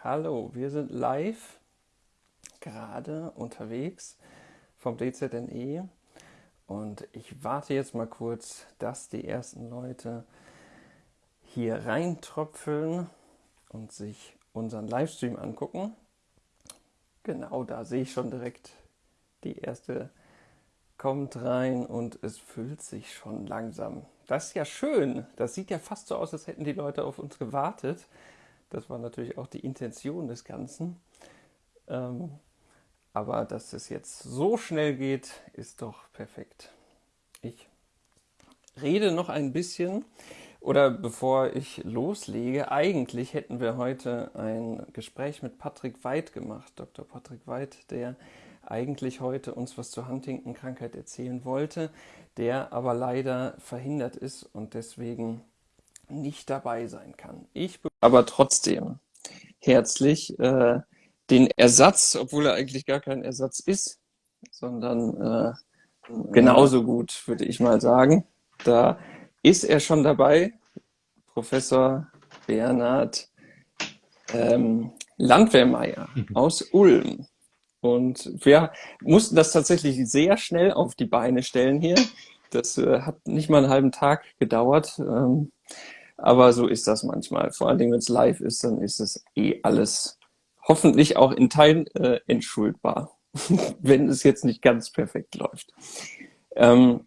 Hallo, wir sind live gerade unterwegs vom DZNE und ich warte jetzt mal kurz, dass die ersten Leute hier reintröpfeln und sich unseren Livestream angucken. Genau, da sehe ich schon direkt die erste kommt rein und es füllt sich schon langsam. Das ist ja schön. Das sieht ja fast so aus, als hätten die Leute auf uns gewartet. Das war natürlich auch die Intention des Ganzen. Ähm, aber dass es jetzt so schnell geht, ist doch perfekt. Ich rede noch ein bisschen oder bevor ich loslege, eigentlich hätten wir heute ein Gespräch mit Patrick Weid gemacht, Dr. Patrick Weid, der eigentlich heute uns was zur Huntington-Krankheit erzählen wollte, der aber leider verhindert ist und deswegen nicht dabei sein kann. Ich aber trotzdem herzlich äh, den Ersatz, obwohl er eigentlich gar kein Ersatz ist, sondern äh, genauso gut, würde ich mal sagen. Da ist er schon dabei, Professor Bernhard ähm, Landwehrmeier mhm. aus Ulm. Und wir mussten das tatsächlich sehr schnell auf die Beine stellen hier. Das äh, hat nicht mal einen halben Tag gedauert. Ähm, aber so ist das manchmal. Vor allen Dingen, wenn es live ist, dann ist es eh alles hoffentlich auch in Teilen äh, entschuldbar, wenn es jetzt nicht ganz perfekt läuft. Ähm,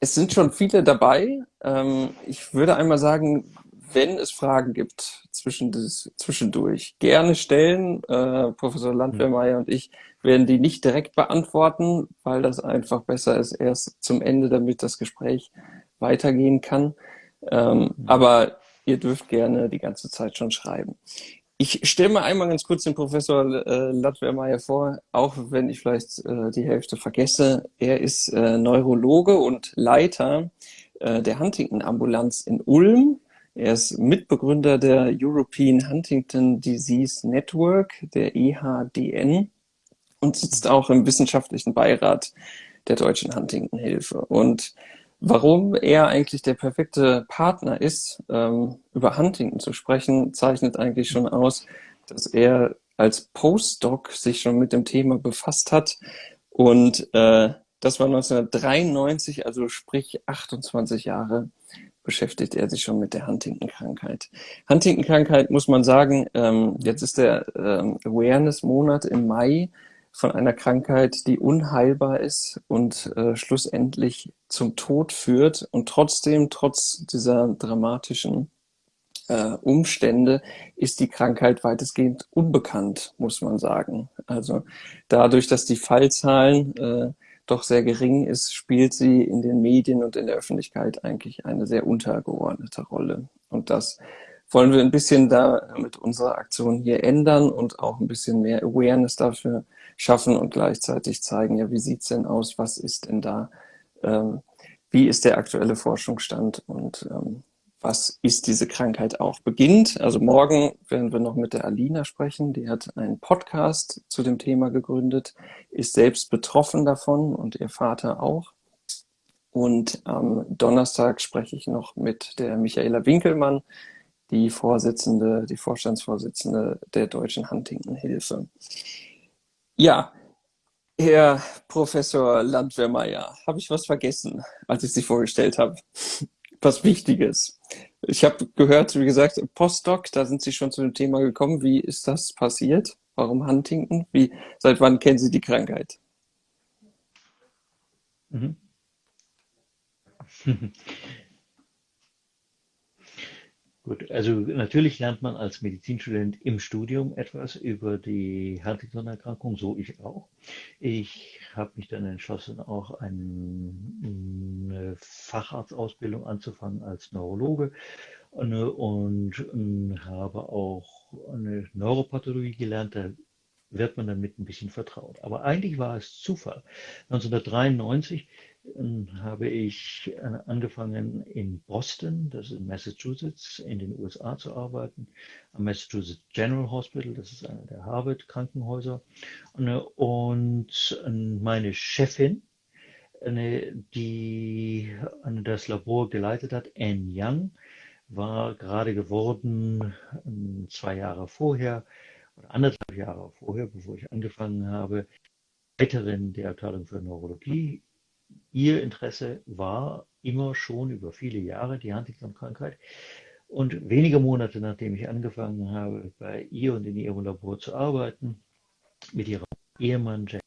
es sind schon viele dabei. Ähm, ich würde einmal sagen, wenn es Fragen gibt zwischendurch, gerne stellen. Äh, Professor Landwehrmeier und ich werden die nicht direkt beantworten, weil das einfach besser ist erst zum Ende, damit das Gespräch weitergehen kann. Ähm, mhm. aber ihr dürft gerne die ganze Zeit schon schreiben. Ich stelle mal einmal ganz kurz den Professor äh, Latwermeier vor, auch wenn ich vielleicht äh, die Hälfte vergesse. Er ist äh, Neurologe und Leiter äh, der Huntington-Ambulanz in Ulm er ist Mitbegründer der European Huntington Disease Network, der EHDN, und sitzt auch im wissenschaftlichen Beirat der Deutschen Huntington-Hilfe. Und warum er eigentlich der perfekte Partner ist, ähm, über Huntington zu sprechen, zeichnet eigentlich schon aus, dass er als Postdoc sich schon mit dem Thema befasst hat und äh, das war 1993, also sprich 28 Jahre beschäftigt er sich schon mit der Huntington-Krankheit. Huntington-Krankheit muss man sagen, ähm, jetzt ist der ähm, Awareness-Monat im Mai von einer Krankheit, die unheilbar ist und äh, schlussendlich zum Tod führt und trotzdem, trotz dieser dramatischen äh, Umstände, ist die Krankheit weitestgehend unbekannt, muss man sagen. Also dadurch, dass die Fallzahlen äh, doch sehr gering ist, spielt sie in den Medien und in der Öffentlichkeit eigentlich eine sehr untergeordnete Rolle. Und das wollen wir ein bisschen da mit unserer Aktion hier ändern und auch ein bisschen mehr Awareness dafür schaffen und gleichzeitig zeigen, ja, wie sieht's denn aus, was ist denn da, ähm, wie ist der aktuelle Forschungsstand und ähm, was ist diese Krankheit auch beginnt. Also morgen werden wir noch mit der Alina sprechen. Die hat einen Podcast zu dem Thema gegründet, ist selbst betroffen davon und ihr Vater auch. Und am Donnerstag spreche ich noch mit der Michaela Winkelmann, die Vorsitzende, die Vorstandsvorsitzende der Deutschen Huntington-Hilfe. Ja, Herr Professor Landwehrmeier, habe ich was vergessen, als ich Sie vorgestellt habe? was Wichtiges. Ich habe gehört, wie gesagt, Postdoc, da sind Sie schon zu dem Thema gekommen. Wie ist das passiert? Warum Huntington? Wie, seit wann kennen Sie die Krankheit? Mhm. Gut, also natürlich lernt man als Medizinstudent im Studium etwas über die Huntington-Erkrankung, so ich auch. Ich habe mich dann entschlossen, auch eine Facharztausbildung anzufangen als Neurologe und, und habe auch eine Neuropathologie gelernt. Da wird man damit ein bisschen vertraut. Aber eigentlich war es Zufall. 1993 habe ich äh, angefangen in Boston, das ist in Massachusetts, in den USA zu arbeiten, am Massachusetts General Hospital, das ist einer der Harvard-Krankenhäuser. Und meine Chefin, die das Labor geleitet hat, Anne Young, war gerade geworden, ähm, zwei Jahre vorher oder anderthalb Jahre vorher, bevor ich angefangen habe, Leiterin der Abteilung für Neurologie. Ihr Interesse war immer schon über viele Jahre die Huntington-Krankheit. Und wenige Monate nachdem ich angefangen habe, bei ihr und in ihrem Labor zu arbeiten, mit ihrem Ehemann Jack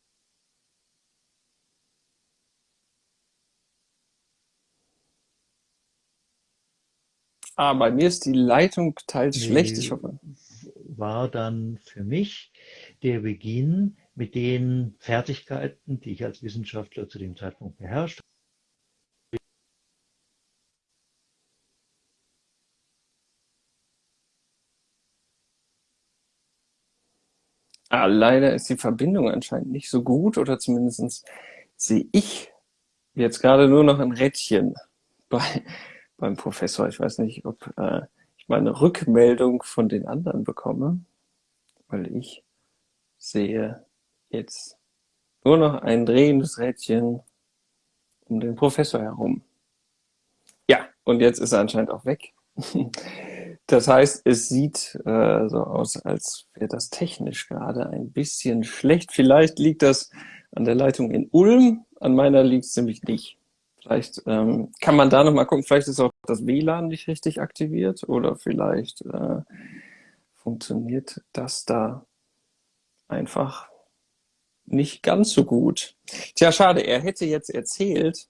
Ah, bei mir ist die Leitung teils schlecht, ich hoffe. War dann für mich der Beginn mit den Fertigkeiten, die ich als Wissenschaftler zu dem Zeitpunkt beherrscht Ah, leider ist die Verbindung anscheinend nicht so gut oder zumindest sehe ich jetzt gerade nur noch ein Rädchen bei, beim Professor. Ich weiß nicht, ob äh, ich mal eine Rückmeldung von den anderen bekomme, weil ich sehe jetzt nur noch ein drehendes Rädchen um den Professor herum. Ja, und jetzt ist er anscheinend auch weg. Das heißt, es sieht äh, so aus, als wäre das technisch gerade ein bisschen schlecht. Vielleicht liegt das an der Leitung in Ulm, an meiner liegt es nämlich nicht. Vielleicht ähm, kann man da nochmal gucken, vielleicht ist auch das WLAN nicht richtig aktiviert oder vielleicht äh, funktioniert das da einfach nicht ganz so gut. Tja, schade, er hätte jetzt erzählt,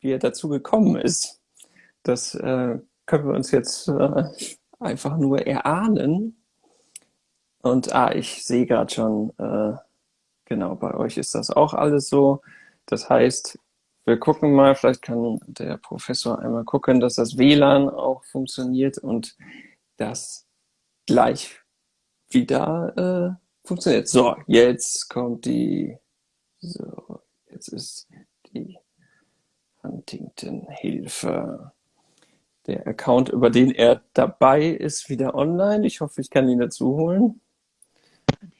wie er dazu gekommen ist. Das äh, können wir uns jetzt äh, einfach nur erahnen. Und ah, ich sehe gerade schon, äh, genau, bei euch ist das auch alles so. Das heißt, wir gucken mal, vielleicht kann der Professor einmal gucken, dass das WLAN auch funktioniert und das gleich wieder äh, funktioniert. So, jetzt kommt die, so, jetzt ist die Huntington-Hilfe der Account, über den er dabei ist, wieder online. Ich hoffe, ich kann ihn dazu holen.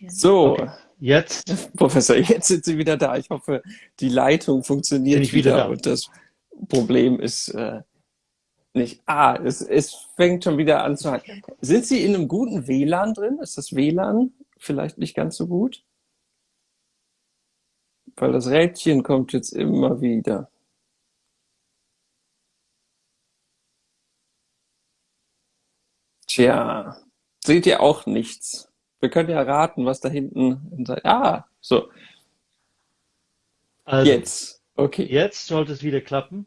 So, okay. jetzt. Professor, jetzt sind Sie wieder da. Ich hoffe, die Leitung funktioniert ich wieder, wieder und das Problem ist äh, nicht. Ah, es, es fängt schon wieder an zu halten. Sind Sie in einem guten WLAN drin? Ist das WLAN vielleicht nicht ganz so gut? Weil das Rädchen kommt jetzt immer wieder. Tja, seht ihr auch nichts. Wir können ja raten, was da hinten. Ah, so. Also, jetzt. Okay. Jetzt sollte es wieder klappen.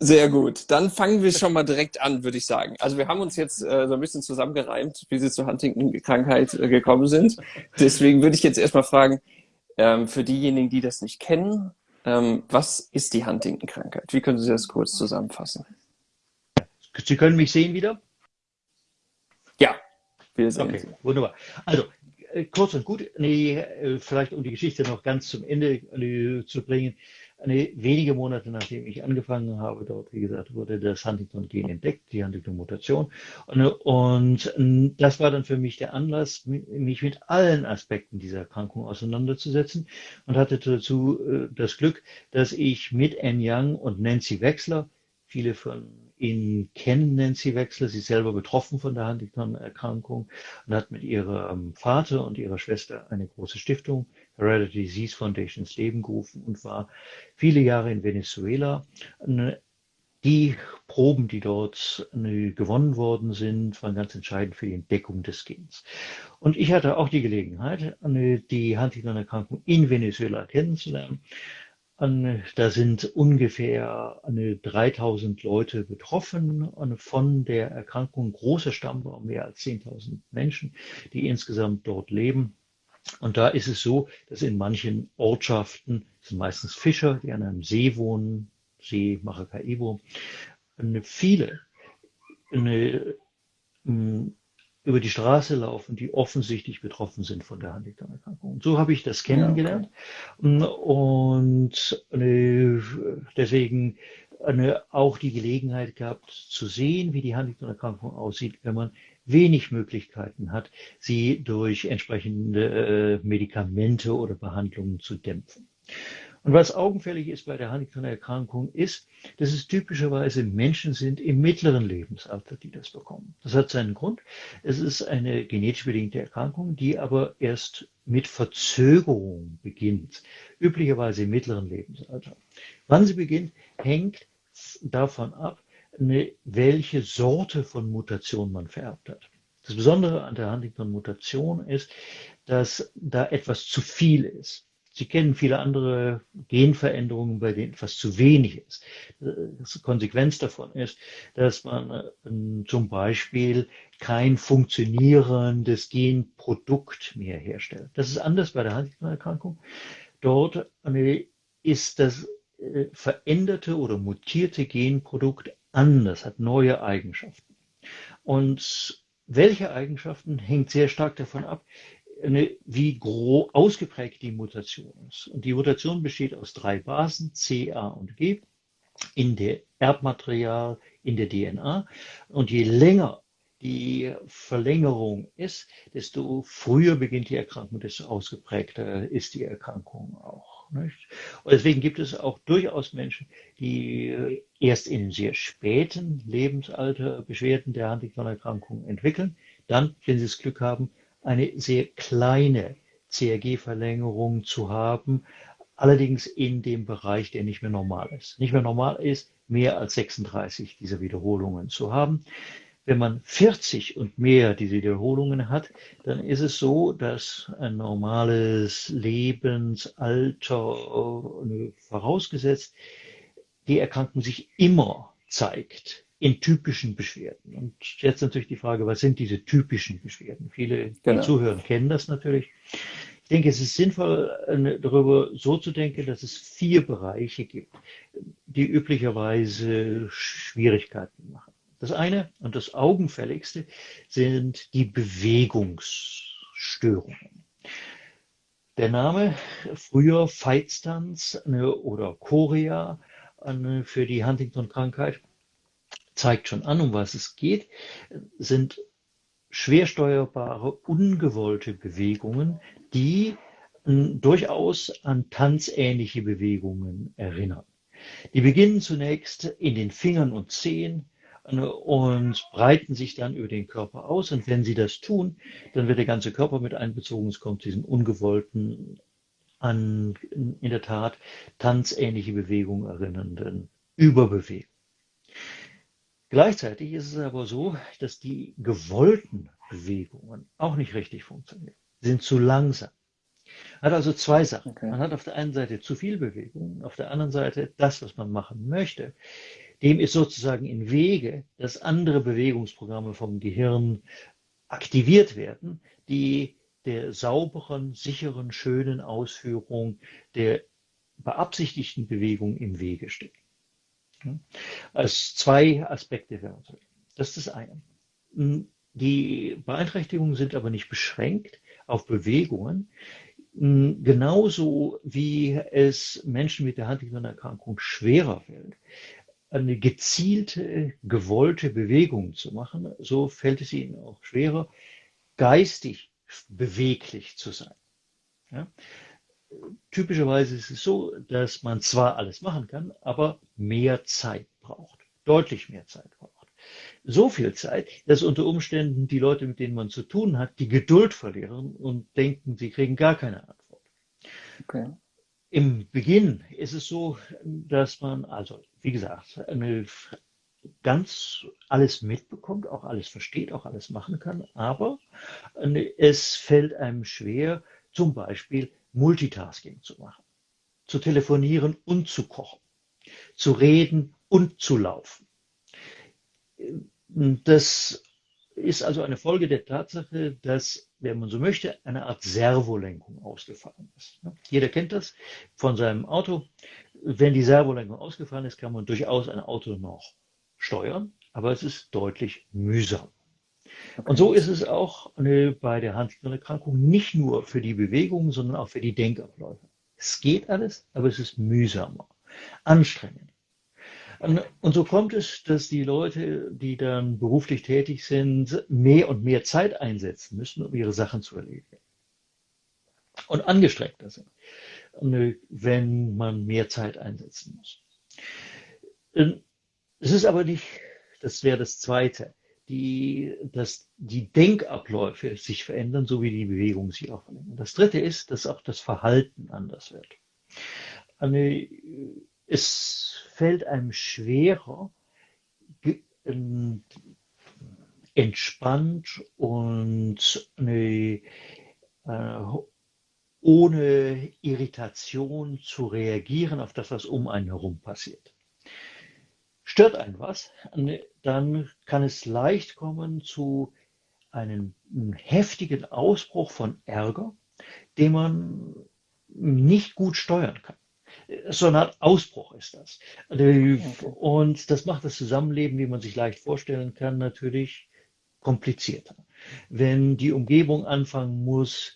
Sehr gut. Dann fangen wir schon mal direkt an, würde ich sagen. Also wir haben uns jetzt äh, so ein bisschen zusammengereimt, wie Sie zur Huntington-Krankheit äh, gekommen sind. Deswegen würde ich jetzt erstmal fragen, ähm, für diejenigen, die das nicht kennen, ähm, was ist die Huntington-Krankheit? Wie können Sie das kurz zusammenfassen? Sie können mich sehen wieder? Ja, wir sehen okay, Sie. Wunderbar. Also, äh, kurz und gut, nee, äh, vielleicht um die Geschichte noch ganz zum Ende äh, zu bringen. Eine, wenige Monate nachdem ich angefangen habe, dort, wie gesagt, wurde das Huntington-Gen entdeckt, die Huntington-Mutation. Und, und, das war dann für mich der Anlass, mich mit allen Aspekten dieser Erkrankung auseinanderzusetzen und hatte dazu das Glück, dass ich mit Anne Young und Nancy Wechsler, viele von Ihnen kennen Nancy Wechsler. Sie ist selber betroffen von der Huntington-Erkrankung und hat mit ihrem Vater und ihrer Schwester eine große Stiftung, Hereditary Disease Foundation, ins Leben gerufen und war viele Jahre in Venezuela. Die Proben, die dort gewonnen worden sind, waren ganz entscheidend für die Entdeckung des Gens. Und ich hatte auch die Gelegenheit, die Huntington-Erkrankung in Venezuela kennenzulernen da sind ungefähr 3000 Leute betroffen von der Erkrankung. Großer Stammbaum, mehr als 10.000 Menschen, die insgesamt dort leben. Und da ist es so, dass in manchen Ortschaften, das sind meistens Fischer, die an einem See wohnen, See Maracaibo, viele eine, über die Straße laufen, die offensichtlich betroffen sind von der Huntington-Erkrankung. Und so habe ich das kennengelernt. Ja, okay. Und äh, deswegen eine, auch die Gelegenheit gehabt zu sehen, wie die Huntington-Erkrankung aussieht, wenn man wenig Möglichkeiten hat, sie durch entsprechende äh, Medikamente oder Behandlungen zu dämpfen. Und was augenfällig ist bei der Huntington-Erkrankung ist, dass es typischerweise Menschen sind im mittleren Lebensalter, die das bekommen. Das hat seinen Grund. Es ist eine genetisch bedingte Erkrankung, die aber erst mit Verzögerung beginnt, üblicherweise im mittleren Lebensalter. Wann sie beginnt, hängt davon ab, welche Sorte von Mutation man vererbt hat. Das Besondere an der Huntington-Mutation ist, dass da etwas zu viel ist. Sie kennen viele andere Genveränderungen, bei denen etwas zu wenig ist. Die Konsequenz davon ist, dass man äh, zum Beispiel kein funktionierendes Genprodukt mehr herstellt. Das ist anders bei der Huntington-Erkrankung. Dort äh, ist das äh, veränderte oder mutierte Genprodukt anders, hat neue Eigenschaften. Und welche Eigenschaften hängt sehr stark davon ab, wie groß ausgeprägt die Mutation ist. Und die Mutation besteht aus drei Basen, C, A und G, in der Erbmaterial, in der DNA. Und je länger die Verlängerung ist, desto früher beginnt die Erkrankung, desto ausgeprägter ist die Erkrankung auch. Nicht? Und deswegen gibt es auch durchaus Menschen, die erst in sehr späten Lebensalter Beschwerden der Huntington-Erkrankung entwickeln, dann, wenn sie das Glück haben, eine sehr kleine CRG-Verlängerung zu haben, allerdings in dem Bereich, der nicht mehr normal ist. Nicht mehr normal ist, mehr als 36 dieser Wiederholungen zu haben. Wenn man 40 und mehr diese Wiederholungen hat, dann ist es so, dass ein normales Lebensalter äh, vorausgesetzt die Erkrankung sich immer zeigt in typischen Beschwerden. Und jetzt natürlich die Frage, was sind diese typischen Beschwerden? Viele, die genau. zuhören, kennen das natürlich. Ich denke, es ist sinnvoll, darüber so zu denken, dass es vier Bereiche gibt, die üblicherweise Schwierigkeiten machen. Das eine und das augenfälligste sind die Bewegungsstörungen. Der Name früher Feitstanz oder Chorea für die Huntington-Krankheit zeigt schon an, um was es geht, sind schwer steuerbare, ungewollte Bewegungen, die hm, durchaus an tanzähnliche Bewegungen erinnern. Die beginnen zunächst in den Fingern und Zehen und breiten sich dann über den Körper aus. Und wenn sie das tun, dann wird der ganze Körper mit einbezogen. Es kommt diesen ungewollten, an in der Tat tanzähnliche Bewegungen erinnernden Überbewegungen. Gleichzeitig ist es aber so, dass die gewollten Bewegungen auch nicht richtig funktionieren, Sie sind zu langsam. Hat also zwei Sachen. Okay. Man hat auf der einen Seite zu viel Bewegung, auf der anderen Seite das, was man machen möchte. Dem ist sozusagen in Wege, dass andere Bewegungsprogramme vom Gehirn aktiviert werden, die der sauberen, sicheren, schönen Ausführung der beabsichtigten Bewegung im Wege stehen. Als zwei Aspekte wir Das ist das eine. Hm, die Beeinträchtigungen sind aber nicht beschränkt auf Bewegungen, hm, genauso wie es Menschen mit der Huntington-Erkrankung schwerer fällt, eine gezielte, gewollte Bewegung zu machen, so fällt es ihnen auch schwerer, geistig beweglich zu sein. Ja? typischerweise ist es so, dass man zwar alles machen kann, aber mehr Zeit braucht. Deutlich mehr Zeit braucht. So viel Zeit, dass unter Umständen die Leute, mit denen man zu tun hat, die Geduld verlieren und denken, sie kriegen gar keine Antwort. Okay. Im Beginn ist es so, dass man, also wie gesagt, eine ganz alles mitbekommt, auch alles versteht, auch alles machen kann, aber es fällt einem schwer, zum Beispiel Multitasking zu machen, zu telefonieren und zu kochen, zu reden und zu laufen. Das ist also eine Folge der Tatsache, dass, wenn man so möchte, eine Art Servolenkung ausgefallen ist. Jeder kennt das von seinem Auto. Wenn die Servolenkung ausgefallen ist, kann man durchaus ein Auto noch steuern, aber es ist deutlich mühsam. Okay. Und so ist es auch bei der Huntington-Erkrankung nicht nur für die Bewegungen, sondern auch für die Denkabläufe. Es geht alles, aber es ist mühsamer, anstrengend. Und so kommt es, dass die Leute, die dann beruflich tätig sind, mehr und mehr Zeit einsetzen müssen, um ihre Sachen zu erledigen. und angestrengter sind, wenn man mehr Zeit einsetzen muss. Ähm, es ist aber nicht, das wäre das Zweite, die, dass die Denkabläufe sich verändern, so wie die Bewegung sich auch verändert. Das Dritte ist, dass auch das Verhalten anders wird. Es fällt einem schwerer, entspannt und äh, ohne Irritation zu reagieren auf das, was um einen herum passiert. Stört einen was, dann kann es leicht kommen zu einem heftigen Ausbruch von Ärger, den man nicht gut steuern kann. So eine Art Ausbruch ist das. Und das macht das Zusammenleben, wie man sich leicht vorstellen kann, natürlich komplizierter. Wenn die Umgebung anfangen muss,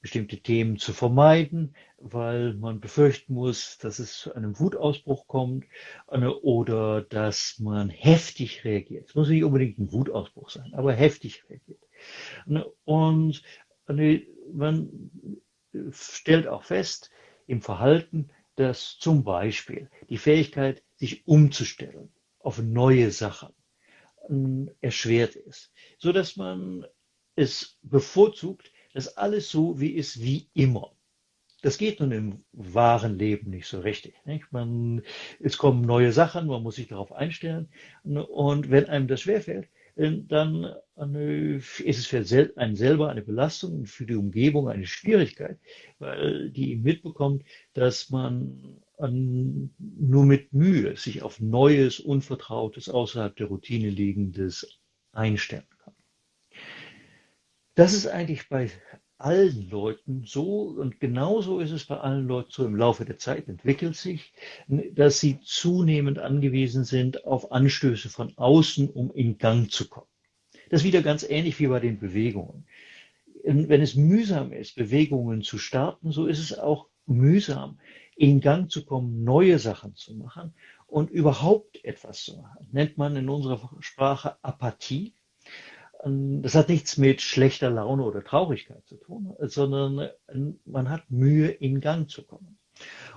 bestimmte Themen zu vermeiden, weil man befürchten muss, dass es zu einem Wutausbruch kommt äh, oder dass man heftig reagiert. Es muss nicht unbedingt ein Wutausbruch sein, aber heftig reagiert. Und man stellt auch fest im Verhalten, dass zum Beispiel die Fähigkeit, sich umzustellen auf neue Sachen erschwert ist, so dass man es bevorzugt, dass alles so wie ist wie immer. Das geht nun im wahren Leben nicht so richtig. Nicht? Man, es kommen neue Sachen, man muss sich darauf einstellen. Und wenn einem das schwerfällt, dann ist es für einen selber eine Belastung und für die Umgebung eine Schwierigkeit, weil die mitbekommt, dass man nur mit Mühe sich auf Neues, Unvertrautes, außerhalb der Routine liegendes einstellen. Das ist eigentlich bei allen Leuten so und genauso ist es bei allen Leuten so im Laufe der Zeit entwickelt sich, dass sie zunehmend angewiesen sind auf Anstöße von außen, um in Gang zu kommen. Das ist wieder ganz ähnlich wie bei den Bewegungen. Wenn es mühsam ist, Bewegungen zu starten, so ist es auch mühsam, in Gang zu kommen, neue Sachen zu machen und überhaupt etwas zu machen. Nennt man in unserer Sprache Apathie. Ähm, das hat nichts mit schlechter Laune oder Traurigkeit zu tun, sondern ähm, man hat Mühe, in Gang zu kommen.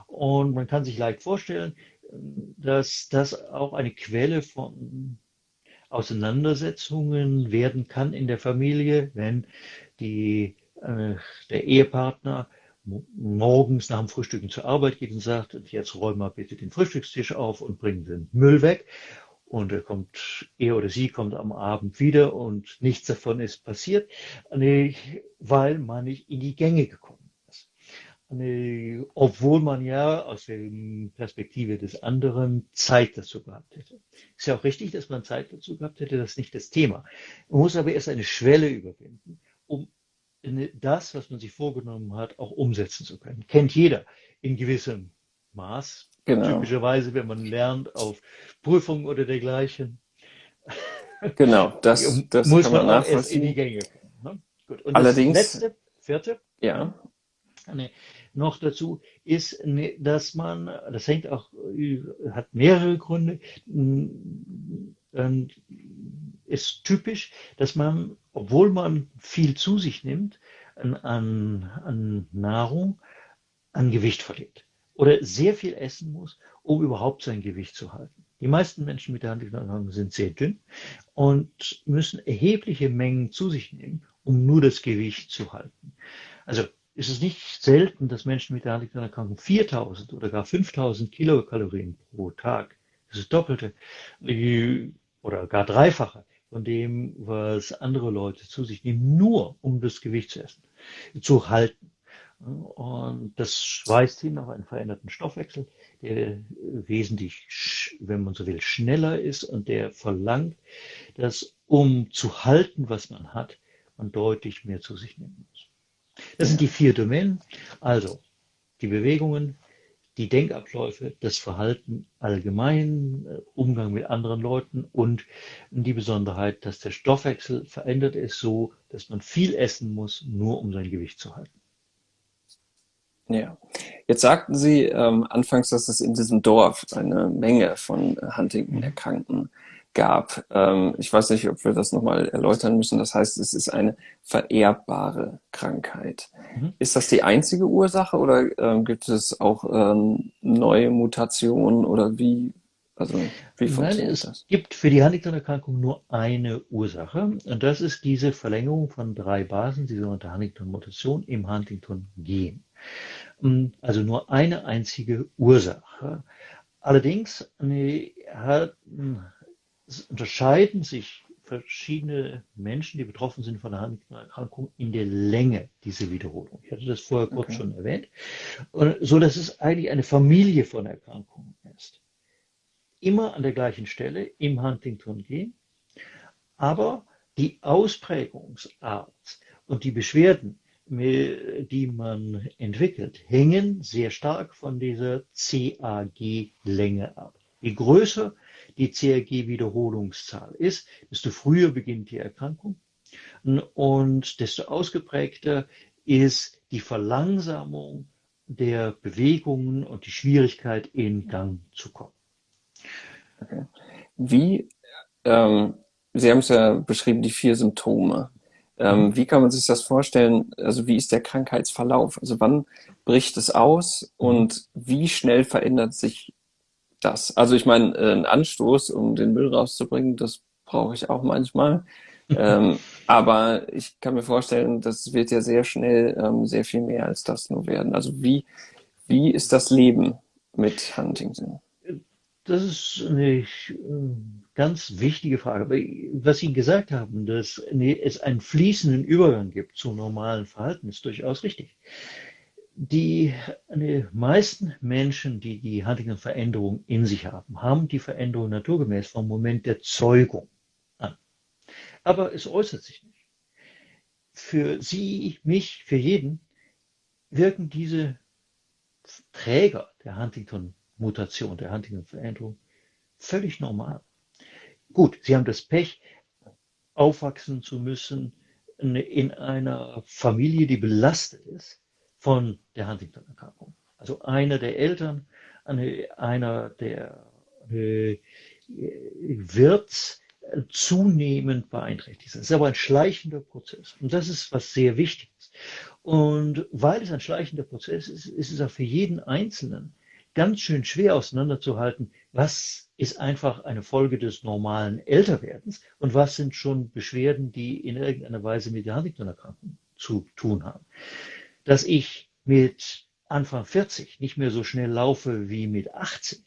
Und man kann sich leicht vorstellen, ähm, dass das auch eine Quelle von Auseinandersetzungen werden kann in der Familie, wenn die, äh, der Ehepartner morgens nach dem Frühstücken zur Arbeit geht und sagt, jetzt räum mal bitte den Frühstückstisch auf und bring den Müll weg. Und er kommt, er oder sie kommt am Abend wieder und nichts davon ist passiert, weil man nicht in die Gänge gekommen ist. Obwohl man ja aus der Perspektive des anderen Zeit dazu gehabt hätte. Ist ja auch richtig, dass man Zeit dazu gehabt hätte, das ist nicht das Thema. Man muss aber erst eine Schwelle überwinden, um das, was man sich vorgenommen hat, auch umsetzen zu können. Kennt jeder in gewissem Maß. Genau. Typischerweise, wenn man lernt auf Prüfungen oder dergleichen. Genau, das, das muss man, man auch erst in die Gänge kommen. Ne? Allerdings, das letzte, vierte, ja. Ne, noch dazu ist, ne, dass man, das hängt auch, hat mehrere Gründe, ist typisch, dass man, obwohl man viel zu sich nimmt an, an, an Nahrung, an Gewicht verliert oder sehr viel essen muss, um überhaupt sein Gewicht zu halten. Die meisten Menschen mit der Handelsverhandlung sind sehr dünn und müssen erhebliche Mengen zu sich nehmen, um nur das Gewicht zu halten. Also ist es nicht selten, dass Menschen mit der Handelsverhandlung 4000 oder gar 5000 Kilokalorien pro Tag, das ist Doppelte oder gar Dreifache von dem, was andere Leute zu sich nehmen, nur um das Gewicht zu essen, zu halten. Und das weist hin auf einen veränderten Stoffwechsel, der wesentlich, wenn man so will, schneller ist und der verlangt, dass um zu halten, was man hat, man deutlich mehr zu sich nehmen muss. Das sind die vier Domänen. Also die Bewegungen, die Denkabläufe, das Verhalten allgemein, äh, Umgang mit anderen Leuten und die Besonderheit, dass der Stoffwechsel verändert ist so, dass man viel essen muss, nur um sein Gewicht zu halten. Ja, jetzt sagten Sie ähm, anfangs, dass es in diesem Dorf eine Menge von Huntington-Erkrankten gab. Ähm, ich weiß nicht, ob wir das nochmal erläutern müssen. Das heißt, es ist eine vererbbare Krankheit. Mhm. Ist das die einzige Ursache oder ähm, gibt es auch ähm, neue Mutationen oder wie? Also wie funktioniert Nein, es das? gibt für die Huntington-Erkrankung nur eine Ursache und das ist diese Verlängerung von drei Basen, die sogenannte Huntington-Mutation im Huntington-Gen. Mm, also nur eine einzige Ursache. Allerdings hat, unterscheiden sich verschiedene Menschen, die betroffen sind von der Huntington-Erkrankung, in der Länge dieser Wiederholung. Ich hatte das vorher kurz okay. schon erwähnt. so dass es eigentlich eine Familie von Erkrankungen ist. Immer an der gleichen Stelle im Huntington-Gen, aber die Ausprägungsart und die Beschwerden, die man entwickelt, hängen sehr stark von dieser CAG-Länge ab. Je größer die CRG-Wiederholungszahl ist, desto früher beginnt die Erkrankung und desto ausgeprägter ist die Verlangsamung der Bewegungen und die Schwierigkeit in Gang zu kommen. Okay. Wie, ähm, Sie haben es ja beschrieben, die vier Symptome. Ähm, mhm. Wie kann man sich das vorstellen? Also wie ist der Krankheitsverlauf? Also wann bricht es aus und wie schnell verändert sich das. Also ich meine, äh, ein Anstoß, um den Müll rauszubringen, das brauche ich auch manchmal. ähm, aber ich kann mir vorstellen, das wird ja sehr schnell ähm, sehr viel mehr als das nur werden. Also wie, wie ist das Leben mit Huntington? Das ist eine äh, ganz wichtige Frage. Was Sie gesagt haben, dass es einen fließenden Übergang gibt zum normalen Verhalten, ist durchaus richtig. Die die meisten Menschen, die die Huntington-Veränderung in sich haben, haben die Veränderung naturgemäß vom Moment der Zeugung an. Aber es äußert sich nicht. Für Sie, mich, für jeden wirken diese Träger der Huntington-Mutation, der Huntington-Veränderung völlig normal. Gut, Sie haben das Pech, aufwachsen zu müssen in einer Familie, die belastet ist von der Huntington-Erkrankung. Also einer der Eltern, einer der äh, wird zunehmend beeinträchtigt. Das ist aber ein schleichender Prozess. Und das ist was sehr Wichtiges. Und weil es ein schleichender Prozess ist, ist es auch für jeden Einzelnen ganz schön schwer auseinanderzuhalten, was ist einfach eine Folge des normalen Älterwerdens und was sind schon Beschwerden, die in irgendeiner Weise mit der Huntington-Erkrankung zu tun haben dass ich mit Anfang 40 nicht mehr so schnell laufe wie mit 18.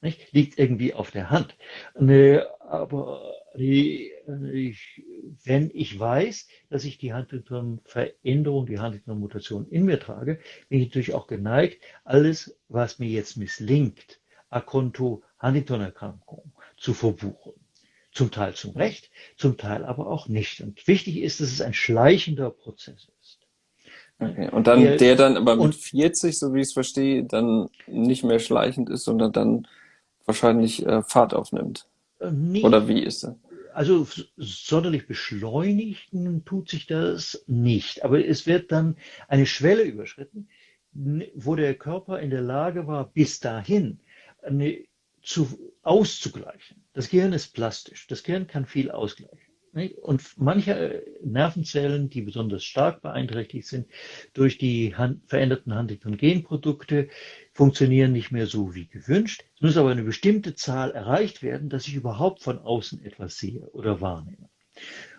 Nicht? Liegt irgendwie auf der Hand. Ne, aber ich, wenn ich weiß, dass ich die Huntington-Veränderung, die Huntington-Mutation in mir trage, bin ich natürlich auch geneigt, alles, was mir jetzt misslingt, a conto Huntington-Erkrankung zu verbuchen. Zum Teil zum Recht, zum Teil aber auch nicht. Und wichtig ist, dass es ein schleichender Prozess ist. Okay. Und dann der, der dann aber mit 40, so wie ich es verstehe, dann nicht mehr schleichend ist, sondern dann wahrscheinlich äh, Fahrt aufnimmt. Nicht, Oder wie ist das? Also sonderlich beschleunigen tut sich das nicht. Aber es wird dann eine Schwelle überschritten, wo der Körper in der Lage war, bis dahin eine, zu, auszugleichen. Das Gehirn ist plastisch. Das Gehirn kann viel ausgleichen. Und manche Nervenzellen, die besonders stark beeinträchtigt sind durch die veränderten Huntington-Genprodukte, funktionieren nicht mehr so wie gewünscht. Es muss aber eine bestimmte Zahl erreicht werden, dass ich überhaupt von außen etwas sehe oder wahrnehme.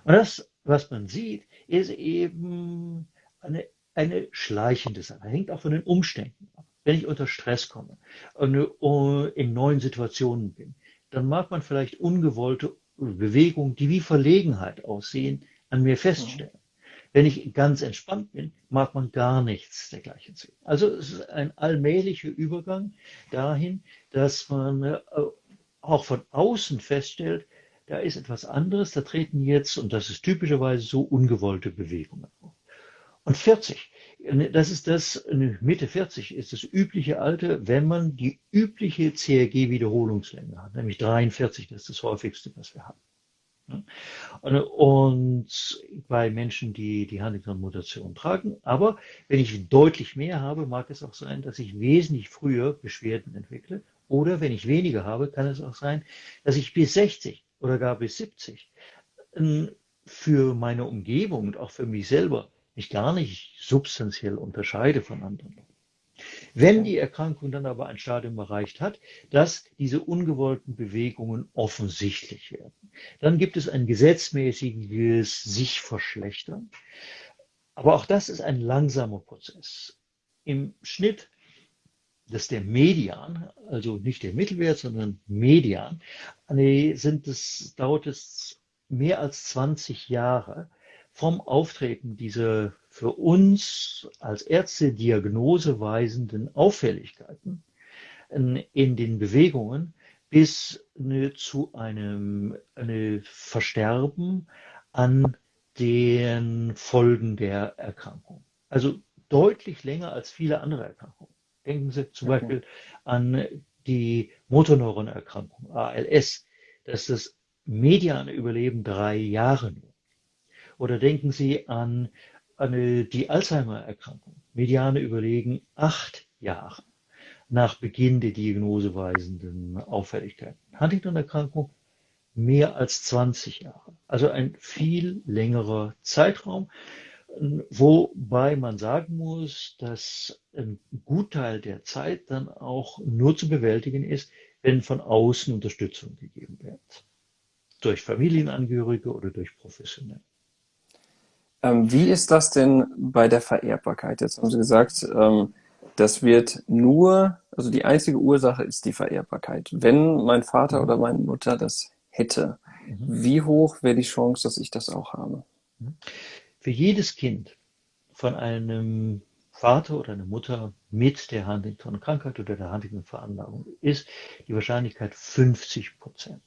Und das, was man sieht, ist eben eine, eine schleichende Sache. Hängt auch von den Umständen ab. Wenn ich unter Stress komme und äh, in neuen Situationen bin, dann mag man vielleicht ungewollte Bewegungen, die wie Verlegenheit aussehen, an mir feststellen. Wenn ich ganz entspannt bin, mag man gar nichts dergleichen sehen. Also es ist ein allmählicher Übergang dahin, dass man äh, auch von außen feststellt, da ist etwas anderes, da treten jetzt, und das ist typischerweise so, ungewollte Bewegungen auf. Und 40, das ist das, Mitte 40 ist das übliche Alter, wenn man die übliche CRG-Wiederholungslänge hat, nämlich 43, das ist das häufigste, was wir haben. Und bei Menschen, die die Huntington-Mutation tragen. Aber wenn ich deutlich mehr habe, mag es auch sein, dass ich wesentlich früher Beschwerden entwickle. Oder wenn ich weniger habe, kann es auch sein, dass ich bis 60 oder gar bis 70 für meine Umgebung und auch für mich selber mich gar nicht substanziell unterscheide von anderen. Wenn die Erkrankung dann aber ein Stadium erreicht hat, dass diese ungewollten Bewegungen offensichtlich werden, dann gibt es ein gesetzmäßiges sich verschlechtern. Aber auch das ist ein langsamer Prozess. Im Schnitt, das ist der Median, also nicht der Mittelwert, sondern Median, sind es, dauert es mehr als 20 Jahre vom Auftreten dieser für uns als Ärzte diagnoseweisenden Auffälligkeiten in den Bewegungen bis zu einem eine Versterben an den Folgen der Erkrankung. Also deutlich länger als viele andere Erkrankungen. Denken Sie zum okay. Beispiel an die Motorneuronerkrankung, ALS, dass das mediane Überleben drei Jahre nur. Oder denken Sie an, an die Alzheimer-Erkrankung. Mediane Überlegen acht Jahre nach Beginn der diagnoseweisenden Auffälligkeiten. Huntington-Erkrankung mehr als 20 Jahre. Also ein viel längerer Zeitraum, wobei man sagen muss, dass ein Gutteil der Zeit dann auch nur zu bewältigen ist, wenn von außen Unterstützung gegeben wird durch Familienangehörige oder durch Professionelle. Ähm, wie ist das denn bei der Vererbbarkeit? Jetzt haben Sie gesagt, ähm, das wird nur, also die einzige Ursache ist die Vererbbarkeit. Wenn mein Vater mhm. oder meine Mutter das hätte, mhm. wie hoch wäre die Chance, dass ich das auch habe? Mhm. Für jedes Kind von einem Vater oder einer Mutter mit der Huntington-Krankheit oder der Huntington-Veranlagung ist die Wahrscheinlichkeit 50 Prozent.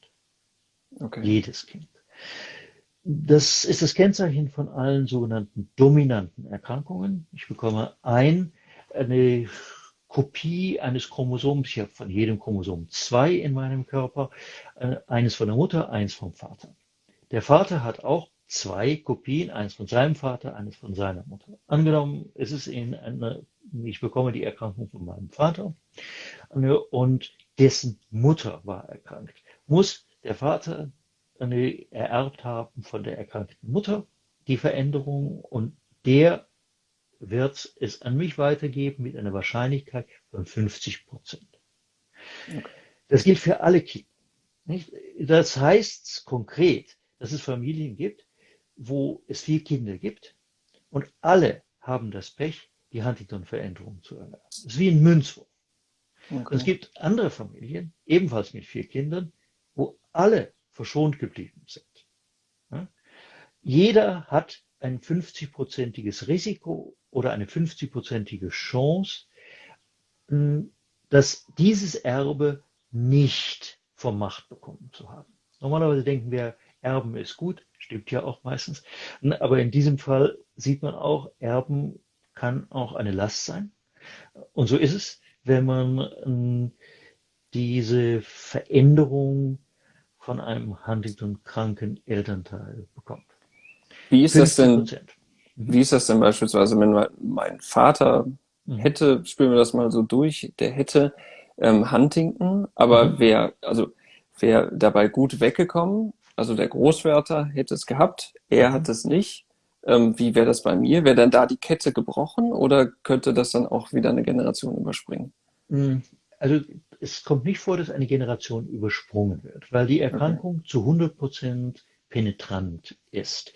Okay. Jedes Kind. Das ist das Kennzeichen von allen sogenannten dominanten Erkrankungen. Ich bekomme ein, eine Kopie eines Chromosoms. Ich habe von jedem Chromosom zwei in meinem Körper. Äh, eines von der Mutter, eins vom Vater. Der Vater hat auch zwei Kopien, eins von seinem Vater, eines von seiner Mutter. Angenommen, es ist in eine, ich bekomme die Erkrankung von meinem Vater und dessen Mutter war erkrankt. Muss der Vater ererbt haben von der erkrankten Mutter, die Veränderung, und der wird es an mich weitergeben mit einer Wahrscheinlichkeit von 50 Prozent. Okay. Das gilt für alle Kinder. Nicht? Das heißt konkret, dass es Familien gibt, wo es vier Kinder gibt und alle haben das Pech, die Huntington-Veränderung zu erlernen. Das ist wie ein Münzwurf. Okay. es gibt andere Familien, ebenfalls mit vier Kindern, wo alle verschont geblieben sind. Jeder hat ein 50-prozentiges Risiko oder eine 50-prozentige Chance, dass dieses Erbe nicht vom Macht bekommen zu haben. Normalerweise denken wir, Erben ist gut, stimmt ja auch meistens. Aber in diesem Fall sieht man auch, Erben kann auch eine Last sein. Und so ist es, wenn man diese Veränderung von einem Huntington-kranken Elternteil bekommt. Wie ist das denn? Mhm. Wie ist das denn beispielsweise, wenn mein Vater mhm. hätte, spielen wir das mal so durch, der hätte ähm, Huntington, aber mhm. wäre also wäre dabei gut weggekommen. Also der Großvater hätte es gehabt, er mhm. hat es nicht. Ähm, wie wäre das bei mir? Wäre dann da die Kette gebrochen oder könnte das dann auch wieder eine Generation überspringen? Also es kommt nicht vor, dass eine Generation übersprungen wird, weil die Erkrankung okay. zu 100 Prozent penetrant ist.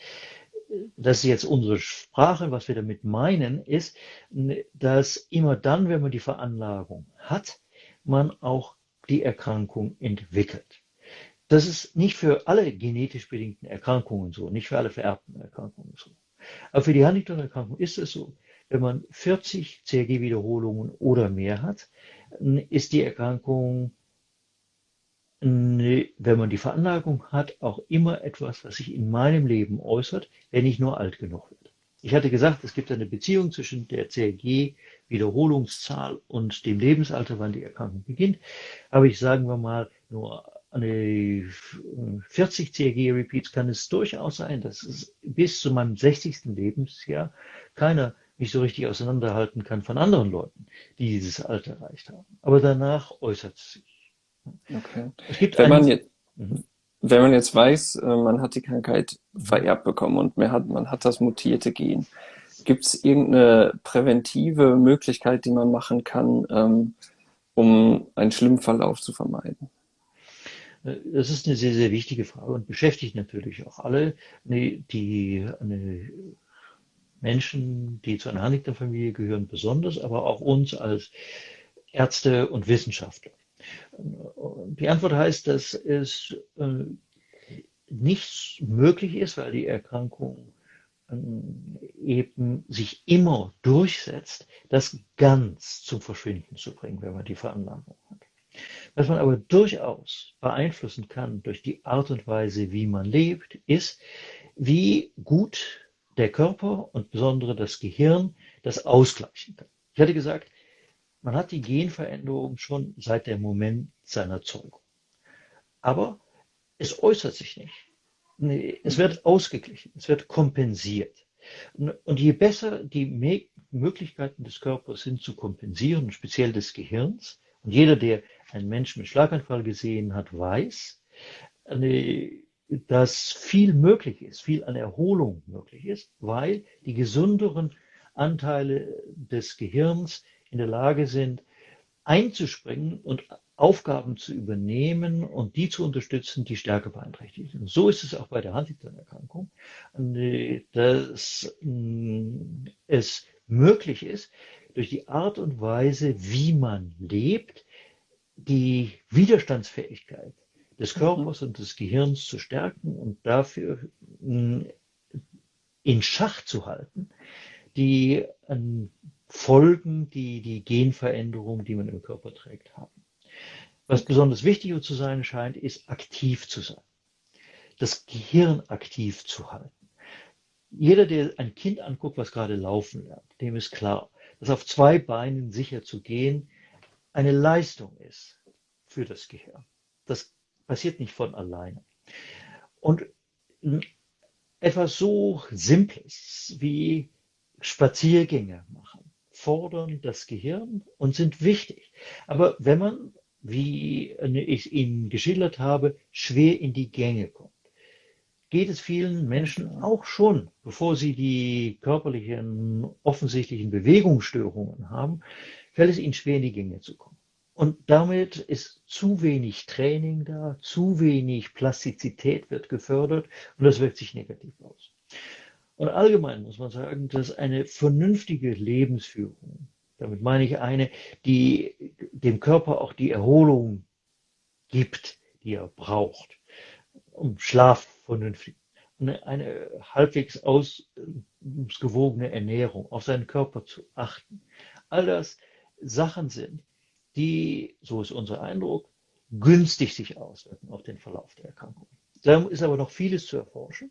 Das ist jetzt unsere Sprache. Was wir damit meinen, ist, dass immer dann, wenn man die Veranlagung hat, man auch die Erkrankung entwickelt. Das ist nicht für alle genetisch bedingten Erkrankungen so, nicht für alle vererbten Erkrankungen so. Aber für die Huntington-Erkrankung ist es so, wenn man 40 CRG-Wiederholungen oder mehr hat, ist die Erkrankung, wenn man die Veranlagung hat, auch immer etwas, was sich in meinem Leben äußert, wenn ich nur alt genug werde. Ich hatte gesagt, es gibt eine Beziehung zwischen der CRG-Wiederholungszahl und dem Lebensalter, wann die Erkrankung beginnt. Aber ich sagen wir mal, nur eine 40 CRG-Repeats kann es durchaus sein, dass es bis zu meinem 60. Lebensjahr keiner nicht so richtig auseinanderhalten kann von anderen Leuten, die dieses Alter erreicht haben. Aber danach äußert es sich. Okay. Es gibt Wenn man jetzt, mhm. wenn man jetzt weiß, äh, man hat die Krankheit vererbt bekommen und man hat, man hat das mutierte Gen, gibt es irgendeine präventive Möglichkeit, die man machen kann, ähm, um einen schlimmen Verlauf zu vermeiden? Das ist eine sehr, sehr wichtige Frage und beschäftigt natürlich auch alle, die, die eine Menschen, die zu einer Huntington-Familie gehören, besonders, aber auch uns als Ärzte und Wissenschaftler. Die Antwort heißt, dass es äh, nicht möglich ist, weil die Erkrankung ähm, eben sich immer durchsetzt, das ganz zum Verschwinden zu bringen, wenn man die Veranlagung hat. Was man aber durchaus beeinflussen kann durch die Art und Weise, wie man lebt, ist, wie gut der Körper und besonders das Gehirn das ausgleichen kann. Ich hatte gesagt, man hat die Genveränderung schon seit dem Moment seiner Zeugung. Aber es äußert sich nicht. Es wird ausgeglichen, es wird kompensiert. Und je besser die Möglichkeiten des Körpers sind zu kompensieren, speziell des Gehirns, und jeder, der einen Menschen mit Schlaganfall gesehen hat, weiß, dass viel möglich ist, viel an Erholung möglich ist, weil die gesünderen Anteile des Gehirns in der Lage sind, einzuspringen und Aufgaben zu übernehmen und die zu unterstützen, die stärker beeinträchtigt sind. So ist es auch bei der Huntington-Erkrankung, dass mm, es möglich ist, durch die Art und Weise, wie man lebt, die Widerstandsfähigkeit des mhm. Körpers und des Gehirns zu stärken und dafür mm, in Schach zu halten, die Folgen, die die Genveränderung, die man im Körper trägt, haben. Was besonders wichtig zu sein scheint, ist aktiv zu sein. Das Gehirn aktiv zu halten. Jeder, der ein Kind anguckt, was gerade laufen lernt, dem ist klar, dass auf zwei Beinen sicher zu gehen eine Leistung ist für das Gehirn. Das passiert nicht von alleine. Und etwas so Simples wie Spaziergänge machen, fordern das Gehirn und sind wichtig. Aber wenn man, wie ich Ihnen geschildert habe, schwer in die Gänge kommt, geht es vielen Menschen auch schon, bevor sie die körperlichen, offensichtlichen Bewegungsstörungen haben, fällt es ihnen schwer in die Gänge zu kommen. Und damit ist zu wenig Training da, zu wenig Plastizität wird gefördert und das wirkt sich negativ aus. Und allgemein muss man sagen, dass eine vernünftige Lebensführung, damit meine ich eine, die dem Körper auch die Erholung gibt, die er braucht, um Schlaf vernünftig, eine, eine halbwegs ausgewogene Ernährung, auf seinen Körper zu achten. All das Sachen sind, die, so ist unser Eindruck, günstig sich auswirken auf den Verlauf der Erkrankung. Da ist aber noch vieles zu erforschen,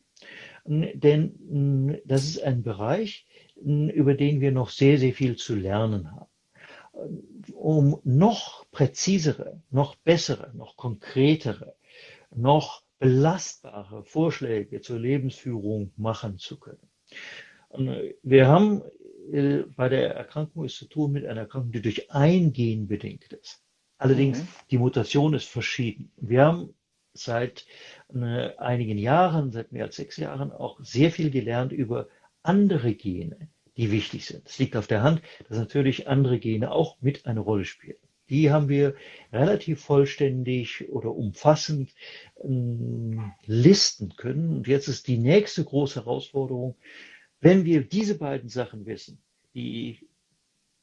denn das ist ein Bereich, über den wir noch sehr, sehr viel zu lernen haben. Um noch präzisere, noch bessere, noch konkretere, noch belastbare Vorschläge zur Lebensführung machen zu können. Wir haben äh, bei der Erkrankung es zu tun mit einer Erkrankung, die durch ein Gen bedingt ist. Allerdings, mhm. die Mutation ist verschieden. Wir haben seit äh, einigen Jahren, seit mehr als sechs Jahren, auch sehr viel gelernt über andere Gene, die wichtig sind. Es liegt auf der Hand, dass natürlich andere Gene auch mit eine Rolle spielen. Die haben wir relativ vollständig oder umfassend ähm, listen können. Und jetzt ist die nächste große Herausforderung, wenn wir diese beiden Sachen wissen, die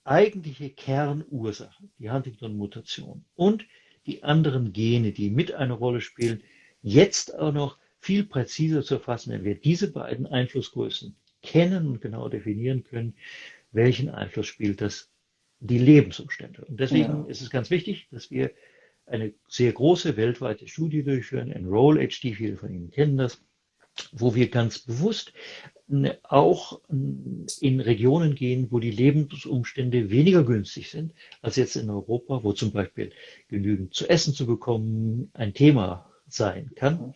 eigentliche Kernursache, die Huntington-Mutation und die anderen Gene, die mit eine Rolle spielen, jetzt auch noch viel präziser zu erfassen, wenn wir diese beiden Einflussgrößen kennen und genau definieren können, welchen Einfluss spielt das die Lebensumstände. Und deswegen ja. ist es ganz wichtig, dass wir eine sehr große weltweite Studie durchführen, Enroll HD, viele von Ihnen kennen das, wo wir ganz bewusst auch in Regionen gehen, wo die Lebensumstände weniger günstig sind als jetzt in Europa, wo zum Beispiel genügend zu essen zu bekommen ein Thema sein kann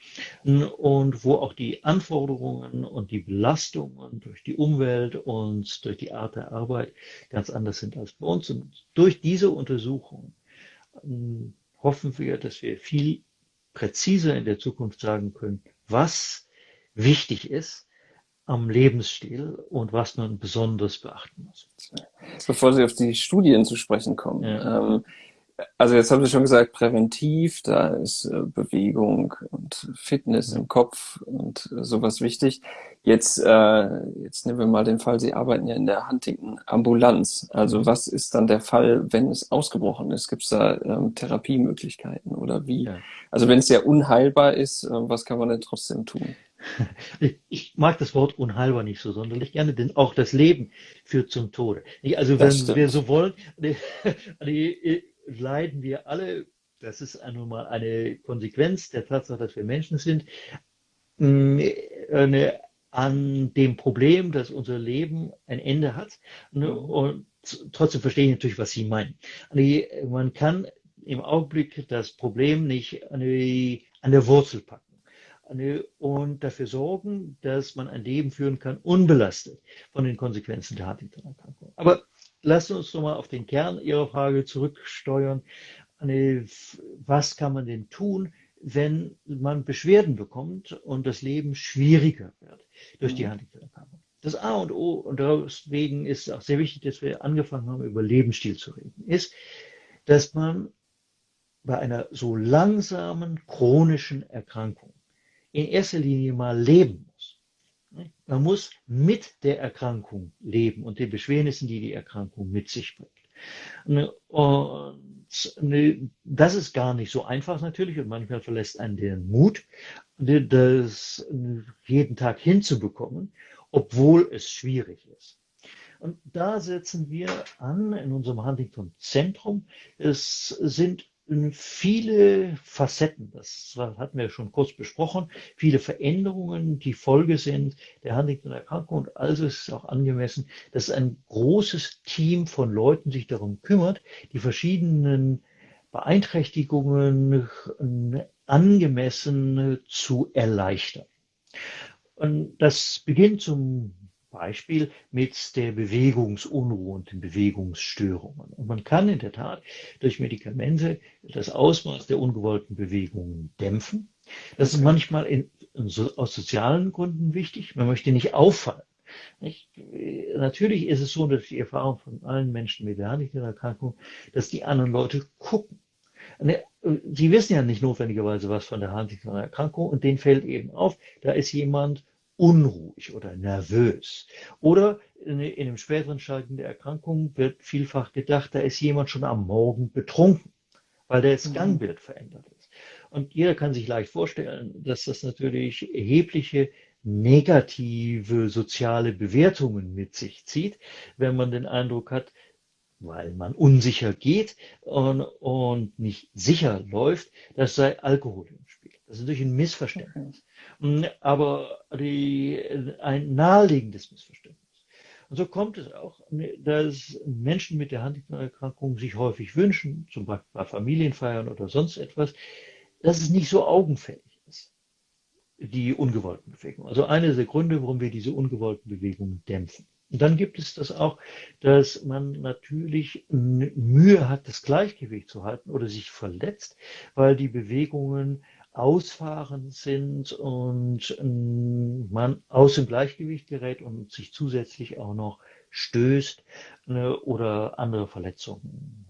und wo auch die Anforderungen und die Belastungen durch die Umwelt und durch die Art der Arbeit ganz anders sind als bei uns. Und durch diese Untersuchung hoffen wir, dass wir viel präziser in der Zukunft sagen können, was wichtig ist am Lebensstil und was man besonders beachten muss. Bevor Sie auf die Studien zu sprechen kommen, ja. ähm, also jetzt haben Sie schon gesagt, präventiv, da ist äh, Bewegung und Fitness im Kopf und äh, sowas wichtig. Jetzt, äh, jetzt nehmen wir mal den Fall, Sie arbeiten ja in der Huntington-Ambulanz. Also mhm. was ist dann der Fall, wenn es ausgebrochen ist? Gibt es da ähm, Therapiemöglichkeiten oder wie? Ja. Also wenn es ja unheilbar ist, äh, was kann man denn trotzdem tun? Ich mag das Wort unheilbar nicht so sonderlich gerne, denn auch das Leben führt zum Tode. Also wenn wir so wollen, leiden wir alle, das ist nun mal eine Konsequenz der Tatsache, dass wir Menschen sind, mm, an dem Problem, dass unser Leben ein Ende hat. Ne, mhm. Und trotzdem verstehe ich natürlich, was Sie meinen. Man kann im Augenblick das Problem nicht an der Wurzel packen und dafür sorgen, dass man ein Leben führen kann, unbelastet von den Konsequenzen der Huntington-Erkrankung. Aber lassen uns nochmal auf den Kern Ihrer Frage zurücksteuern. Was kann man denn tun, wenn man Beschwerden bekommt und das Leben schwieriger wird durch die mhm. Huntington-Erkrankung? Das A und O, und deswegen ist es auch sehr wichtig, dass wir angefangen haben, über Lebensstil zu reden, ist, dass man bei einer so langsamen chronischen Erkrankung in erster Linie mal leben muss. Man muss mit der Erkrankung leben und den Beschwernissen, die die Erkrankung mit sich bringt. Und das ist gar nicht so einfach natürlich und manchmal verlässt einen den Mut, das jeden Tag hinzubekommen, obwohl es schwierig ist. Und da setzen wir an in unserem Huntington Zentrum. Es sind viele Facetten, das hatten wir schon kurz besprochen, viele Veränderungen, die Folge sind der Huntington-Erkrankung. Und also ist es auch angemessen, dass ein großes Team von Leuten sich darum kümmert, die verschiedenen Beeinträchtigungen angemessen zu erleichtern. Und das beginnt zum Beispiel mit der Bewegungsunruhe und den Bewegungsstörungen. Und man kann in der Tat durch Medikamente das Ausmaß der ungewollten Bewegungen dämpfen. Das ist manchmal in, in, aus sozialen Gründen wichtig. Man möchte nicht auffallen. Nicht? Natürlich ist es so, dass die Erfahrung von allen Menschen mit der Huntington-Erkrankung, dass die anderen Leute gucken. Sie wissen ja nicht notwendigerweise was von der Huntington-Erkrankung und denen fällt eben auf, da ist jemand unruhig oder nervös. Oder in, in einem späteren Stadium der Erkrankung wird vielfach gedacht, da ist jemand schon am Morgen betrunken, weil das mhm. Gangbild verändert ist. Und jeder kann sich leicht vorstellen, dass das natürlich erhebliche negative soziale Bewertungen mit sich zieht, wenn man den Eindruck hat, weil man unsicher geht und, und nicht sicher läuft, das sei Alkohol im Spiel. Das ist natürlich ein Missverständnis. Hm, aber die, ein naheliegendes Missverständnis. Und so kommt es auch, dass Menschen mit der Huntington-Erkrankung sich häufig wünschen, zum Beispiel bei Familienfeiern oder sonst etwas, dass es nicht so augenfällig ist, die ungewollten Bewegungen. Also einer der Gründe, warum wir diese ungewollten Bewegungen dämpfen. Und dann gibt es das auch, dass man natürlich Mühe hat, das Gleichgewicht zu halten oder sich verletzt, weil die Bewegungen ausfahrend sind und ähm, man aus dem Gleichgewicht gerät und sich zusätzlich auch noch stößt ne, oder andere Verletzungen.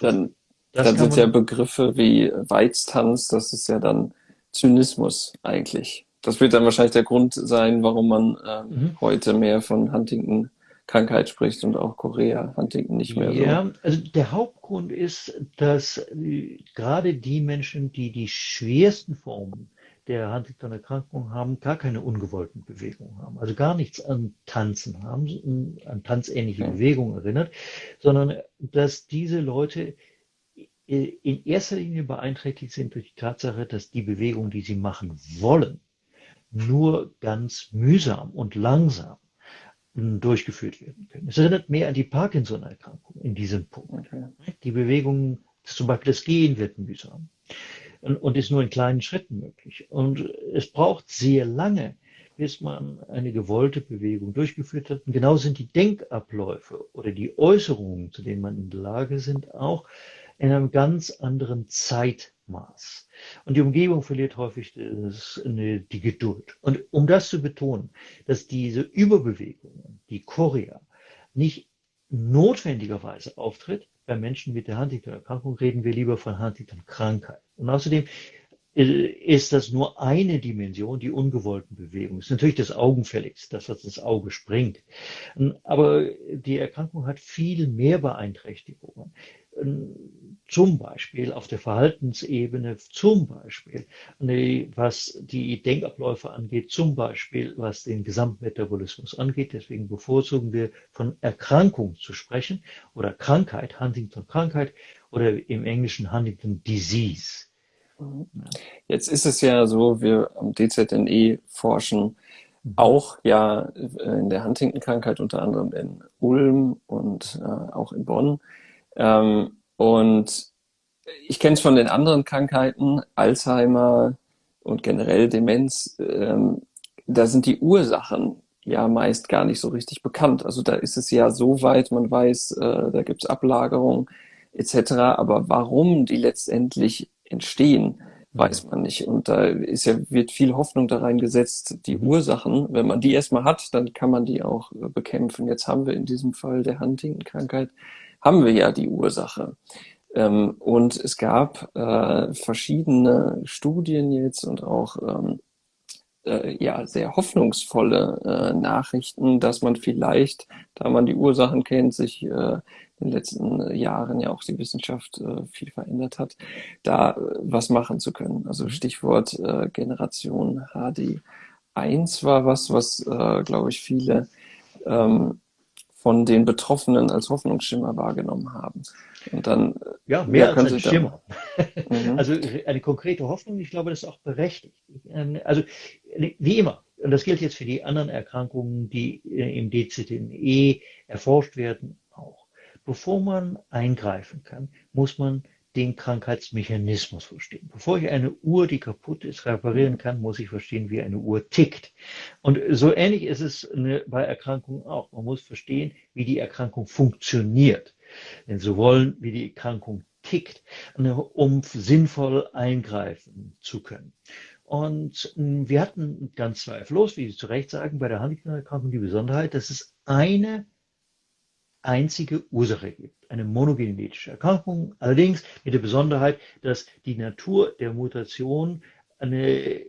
Dann, dann sind ja Begriffe wie Weiztanz, das ist ja dann Zynismus eigentlich. Das wird dann wahrscheinlich der Grund sein, warum man äh, mhm. heute mehr von Huntington Krankheit spricht und auch Korea Huntington nicht mehr so. Ja, also der Hauptgrund ist, dass äh, gerade die Menschen, die die schwersten Formen der Huntington-Erkrankung haben, gar keine ungewollten Bewegungen haben, also gar nichts an Tanzen haben, an tanzähnliche okay. Bewegungen erinnert, sondern dass diese Leute äh, in erster Linie beeinträchtigt sind durch die Tatsache, dass die Bewegung, die sie machen wollen, nur ganz mühsam und langsam durchgeführt werden können. Es erinnert mehr an die Parkinson-Erkrankung in diesem Punkt. Okay. Die Bewegung, zum Beispiel das Gehen wird mühsam und, und ist nur in kleinen Schritten möglich. Und es braucht sehr lange, bis man eine gewollte Bewegung durchgeführt hat. Und genau sind die Denkabläufe oder die Äußerungen, zu denen man in der Lage sind, auch in einem ganz anderen Zeitmaß. Und die Umgebung verliert häufig eine, die Geduld. Und um das zu betonen, dass diese Überbewegungen, die Chorea, nicht notwendigerweise auftritt, bei Menschen mit der Huntington-Erkrankung reden wir lieber von Huntington-Krankheit. Und außerdem äh, ist das nur eine Dimension, die ungewollten Bewegungen. Das ist natürlich das Augenfälligste, das, was ins Auge springt. Aber die Erkrankung hat viel mehr Beeinträchtigungen. Zum Beispiel auf der Verhaltensebene, zum Beispiel was die Denkabläufe angeht, zum Beispiel was den Gesamtmetabolismus angeht. Deswegen bevorzugen wir von Erkrankung zu sprechen oder Krankheit, Huntington-Krankheit oder im Englischen Huntington Disease. Jetzt ist es ja so, wir am DZNE forschen auch ja in der Huntington-Krankheit, unter anderem in Ulm und äh, auch in Bonn. Ähm, und ich kenne es von den anderen Krankheiten, Alzheimer und generell Demenz, ähm, da sind die Ursachen ja meist gar nicht so richtig bekannt. Also da ist es ja so weit, man weiß, äh, da gibt es Ablagerung etc. Aber warum die letztendlich entstehen, weiß man nicht. Und da ist ja, wird viel Hoffnung da reingesetzt, die mhm. Ursachen. Wenn man die erstmal hat, dann kann man die auch äh, bekämpfen. Jetzt haben wir in diesem Fall der Huntington-Krankheit, haben wir ja die Ursache. Ähm, und es gab äh, verschiedene Studien jetzt und auch ähm, äh, ja sehr hoffnungsvolle äh, Nachrichten, dass man vielleicht, da man die Ursachen kennt, sich äh, in den letzten Jahren ja auch die Wissenschaft äh, viel verändert hat, da äh, was machen zu können. Also mhm. Stichwort Generation HD1 war was, was, glaube ich, viele ähm, von den Betroffenen als Hoffnungsschimmer wahrgenommen haben. Und dann äh, ja mehr ja, als ein Schimmer. mhm. Also eine konkrete Hoffnung. Ich glaube, das ist auch berechtigt. Ähm, also wie immer. Und das gilt jetzt für die anderen Erkrankungen, die äh, im DZNE erforscht werden, auch. Bevor man eingreifen kann, muss man den Krankheitsmechanismus verstehen. Bevor ich eine Uhr, die kaputt ist, reparieren kann, muss ich verstehen, wie eine Uhr tickt. Und so ähnlich ist es bei Erkrankungen auch. Man muss verstehen, wie die Erkrankung funktioniert. Denn so wollen, wie die Erkrankung tickt, um sinnvoll eingreifen zu können. Und wir hatten ganz zweifellos, wie Sie zu Recht sagen, bei der Huntington-Erkrankung die Besonderheit, dass es eine einzige Ursache gibt, eine monogenetische Erkrankung, allerdings mit der Besonderheit, dass die Natur der Mutation eine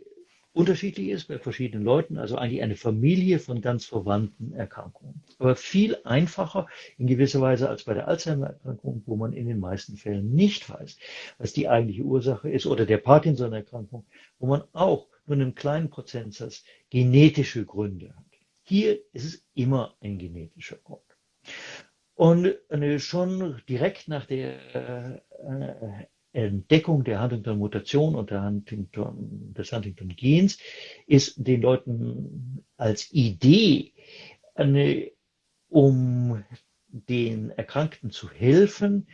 unterschiedlich ist bei verschiedenen Leuten, also eigentlich eine Familie von ganz verwandten Erkrankungen. Aber viel einfacher in gewisser Weise als bei der Alzheimer-Erkrankung, wo man in den meisten Fällen nicht weiß, was die eigentliche Ursache ist, oder der Parkinson-Erkrankung, wo man auch nur einen kleinen Prozentsatz genetische Gründe hat. Hier ist es immer ein genetischer Grund. Und äh, schon direkt nach der äh, Entdeckung der Huntington-Mutation und der Huntington, des Huntington-Gens ist den Leuten als Idee, eine, um den Erkrankten zu helfen,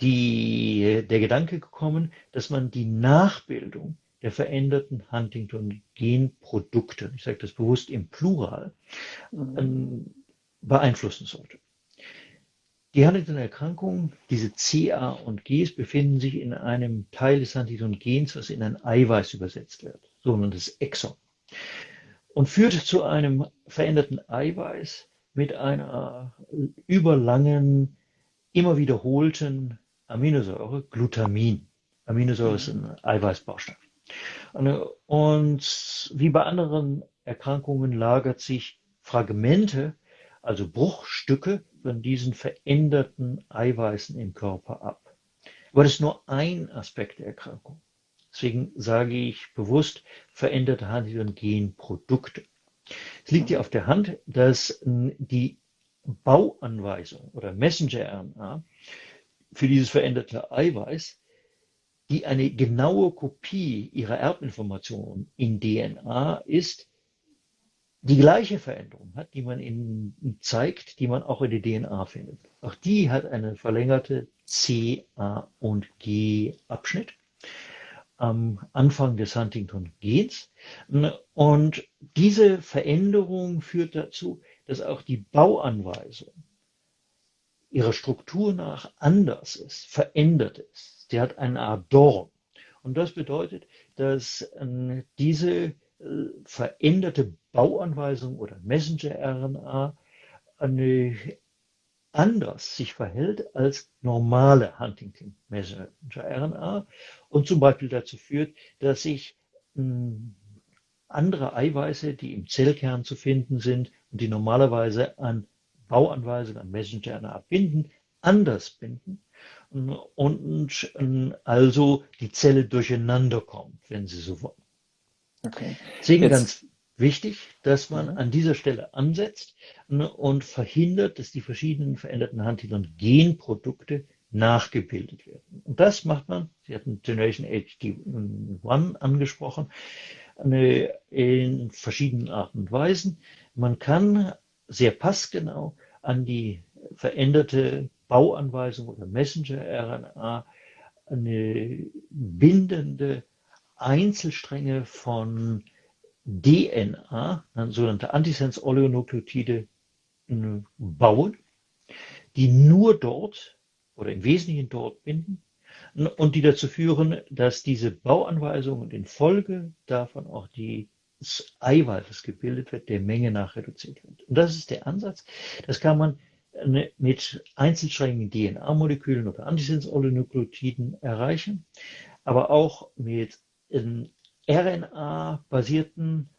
die, der Gedanke gekommen, dass man die Nachbildung der veränderten Huntington-Genprodukte, ich sage das bewusst im Plural, mhm beeinflussen sollte. Die Huntington-Erkrankung, diese CA und Gs, befinden sich in einem Teil des Huntington-Gens, was in ein Eiweiß übersetzt wird, sogenanntes Exon, und führt zu einem veränderten Eiweiß mit einer überlangen, immer wiederholten Aminosäure, Glutamin. Aminosäure ist ein Eiweißbaustoff. Und wie bei anderen Erkrankungen lagert sich Fragmente also Bruchstücke von diesen veränderten Eiweißen im Körper ab. Aber das ist nur ein Aspekt der Erkrankung. Deswegen sage ich bewusst veränderte Huntington-Genprodukte. Es liegt hier auf der Hand, dass die Bauanweisung oder Messenger-RNA für dieses veränderte Eiweiß, die eine genaue Kopie ihrer Erbinformation in DNA ist, die gleiche Veränderung hat, die man in, zeigt, die man auch in der DNA findet. Auch die hat eine verlängerte C, A und G Abschnitt am Anfang des Huntington-Gens. Und diese Veränderung führt dazu, dass auch die Bauanweisung ihrer Struktur nach anders ist, verändert ist. Sie hat eine Art Dorn. Und das bedeutet, dass äh, diese veränderte Bauanweisung oder Messenger-RNA eine anders sich verhält als normale Huntington Messenger RNA und zum Beispiel dazu führt, dass sich hm, andere Eiweiße, die im Zellkern zu finden sind und die normalerweise an Bauanweisungen, an Messenger RNA binden, anders binden und also die Zelle durcheinander kommt, wenn Sie so wollen. Okay. Deswegen Jetzt. ganz wichtig, dass man an dieser Stelle ansetzt ne, und verhindert, dass die verschiedenen veränderten Huntington-Genprodukte nachgebildet werden. Und das macht man, Sie hatten Generation HD1 angesprochen, in verschiedenen Arten und Weisen. Man kann sehr passgenau an die veränderte Bauanweisung oder Messenger-RNA eine bindende Einzelstränge von DNA, sogenannte Antisense-Oligonukleotide, bauen, die nur dort oder im Wesentlichen dort binden und die dazu führen, dass diese Bauanweisungen in Folge davon auch die das Eiweiß, das gebildet wird, der Menge nach reduziert wird. Und das ist der Ansatz. Das kann man mit einzelsträngigen DNA-Molekülen oder Antisense-Oligonukleotiden erreichen, aber auch mit ähm, RNA-basierten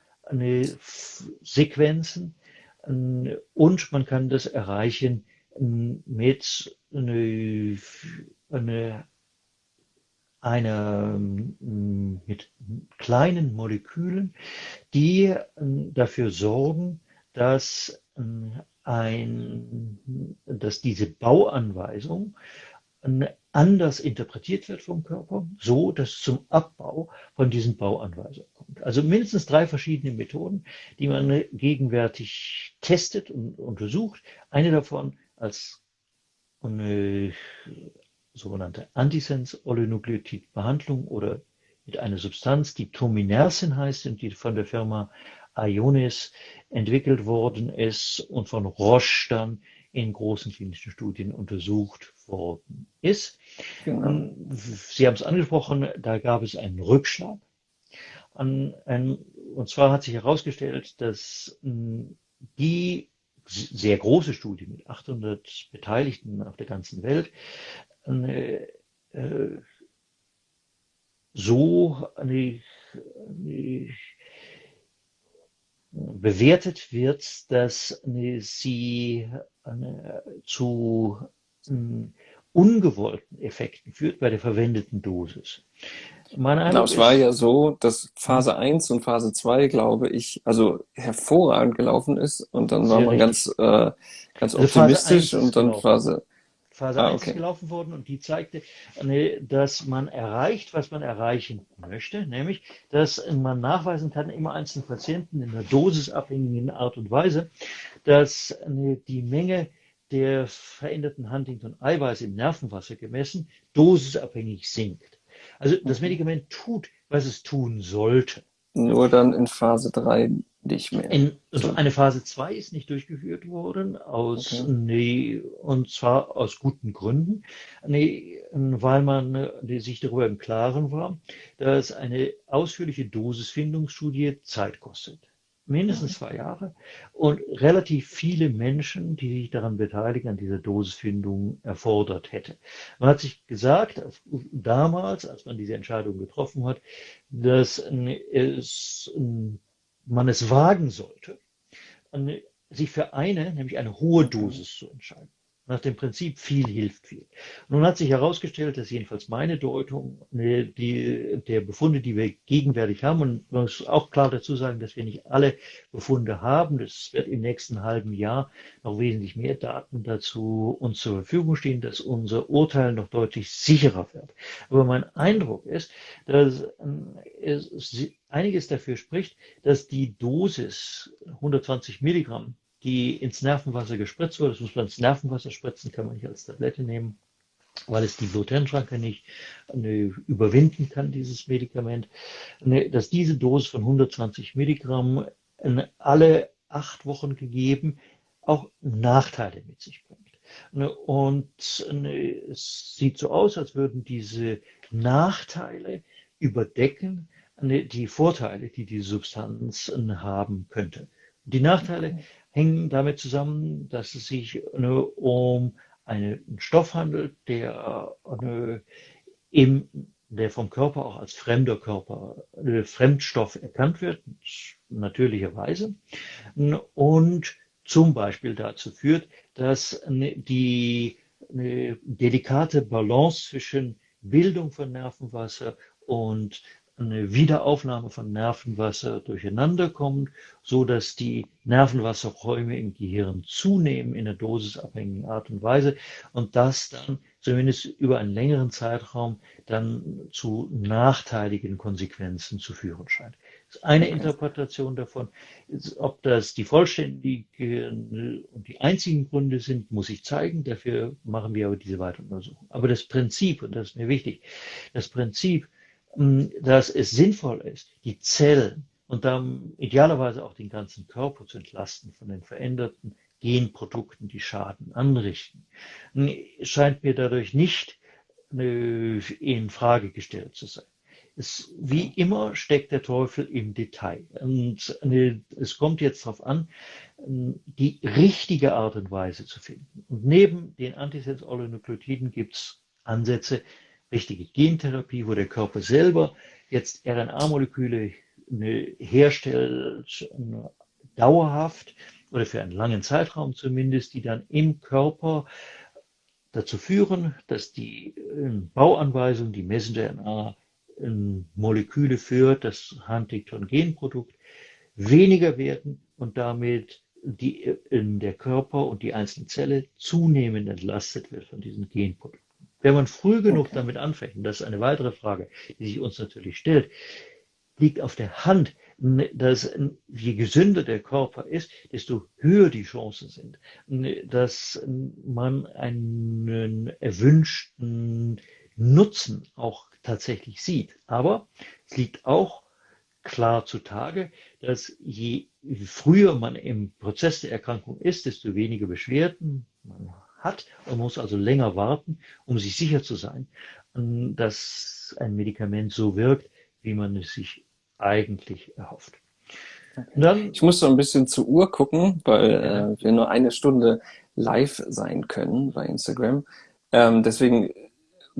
Sequenzen und man kann das erreichen mit eine, eine, einer, mit kleinen Molekülen, die dafür sorgen, dass ein, dass diese Bauanweisung anders interpretiert wird vom Körper, so dass es zum Abbau von diesen Bauanweisungen kommt. Also mindestens drei verschiedene Methoden, die man gegenwärtig testet und untersucht. Eine davon als eine sogenannte Antisense-Oligonukleotid-Behandlung oder mit einer Substanz, die Tominersin heißt und die von der Firma Ionis entwickelt worden ist und von Roche dann in großen klinischen Studien untersucht worden ist. Genau. Ähm, Sie haben es angesprochen, da gab es einen Rückschlag. Und zwar hat sich herausgestellt, dass ähm, die sehr große Studie mit 800 Beteiligten auf der ganzen Welt äh, so eine, eine bewertet wird, dass sie zu hm, ungewollten Effekten führt bei der verwendeten Dosis. Genau, es war ja so, dass Phase 1 und Phase 2, glaube ich, also hervorragend gelaufen ist und dann war man ganz, äh, ganz also optimistisch und dann genau. Phase Phase ah, 1 okay. gelaufen worden und die zeigte, dass man erreicht, was man erreichen möchte, nämlich, dass man nachweisen kann, immer einzelnen Patienten in einer dosisabhängigen Art und Weise, dass die Menge der veränderten Huntington-Eiweiße im Nervenwasser gemessen dosisabhängig sinkt. Also das mhm. Medikament tut, was es tun sollte. Nur dann in Phase 3 nicht mehr. In, also eine Phase 2 ist nicht durchgeführt worden, aus, okay. nee, und zwar aus guten Gründen, nee, weil man sich darüber im Klaren war, dass eine ausführliche Dosisfindungsstudie Zeit kostet mindestens zwei Jahre und relativ viele Menschen, die sich daran beteiligen, an dieser Dosisfindung erfordert hätte. Man hat sich gesagt, damals, als man diese Entscheidung getroffen hat, dass es, man es wagen sollte, sich für eine, nämlich eine hohe Dosis zu entscheiden nach dem Prinzip viel hilft viel. Nun hat sich herausgestellt, dass jedenfalls meine Deutung die, der Befunde, die wir gegenwärtig haben, und man muss auch klar dazu sagen, dass wir nicht alle Befunde haben. Es wird im nächsten halben Jahr noch wesentlich mehr Daten dazu uns zur Verfügung stehen, dass unser Urteil noch deutlich sicherer wird. Aber mein Eindruck ist, dass es einiges dafür spricht, dass die Dosis 120 Milligramm die ins Nervenwasser gespritzt wurde. Das muss man ins Nervenwasser spritzen, kann man nicht als Tablette nehmen, weil es die Bluthirnschranke nicht ne, überwinden kann, dieses Medikament. Ne, dass diese Dosis von 120 Milligramm alle acht Wochen gegeben auch Nachteile mit sich bringt. Ne, und es sieht so aus, als würden diese Nachteile überdecken die Vorteile, die die Substanz haben könnte. Die Nachteile hängen damit zusammen, dass es sich um einen Stoff handelt, der, im, der vom Körper auch als fremder Körper, Fremdstoff erkannt wird, natürlicherweise. Und zum Beispiel dazu führt, dass die eine delikate Balance zwischen Bildung von Nervenwasser und eine Wiederaufnahme von Nervenwasser durcheinander kommt, so dass die Nervenwasserräume im Gehirn zunehmen in einer dosisabhängigen Art und Weise und das dann zumindest über einen längeren Zeitraum dann zu nachteiligen Konsequenzen zu führen scheint. Das ist eine okay. Interpretation davon. Ob das die vollständigen und die einzigen Gründe sind, muss ich zeigen. Dafür machen wir aber diese weitere Untersuchung. Aber das Prinzip, und das ist mir wichtig, das Prinzip, dass es sinnvoll ist, die Zellen und dann idealerweise auch den ganzen Körper zu entlasten von den veränderten Genprodukten, die Schaden anrichten, scheint mir dadurch nicht äh, in Frage gestellt zu sein. Es, wie immer steckt der Teufel im Detail. Und es kommt jetzt darauf an, die richtige Art und Weise zu finden. Und neben den Antisens-Oligonukleotiden gibt es Ansätze, richtige Gentherapie, wo der Körper selber jetzt RNA-Moleküle herstellt, dauerhaft oder für einen langen Zeitraum zumindest, die dann im Körper dazu führen, dass die Bauanweisung, die Messenger-RNA Moleküle für das Huntington-Genprodukt weniger werden und damit die, in der Körper und die einzelne Zelle zunehmend entlastet wird von diesen Genprodukten. Wenn man früh genug okay. damit anfängt, und das ist eine weitere Frage, die sich uns natürlich stellt, liegt auf der Hand, dass je gesünder der Körper ist, desto höher die Chancen sind, dass man einen erwünschten Nutzen auch tatsächlich sieht. Aber es liegt auch klar zutage, dass je früher man im Prozess der Erkrankung ist, desto weniger Beschwerden man hat und muss also länger warten, um sich sicher zu sein, dass ein Medikament so wirkt, wie man es sich eigentlich erhofft. Dann, ich muss so ein bisschen zur Uhr gucken, weil äh, wir nur eine Stunde live sein können bei Instagram. Ähm, deswegen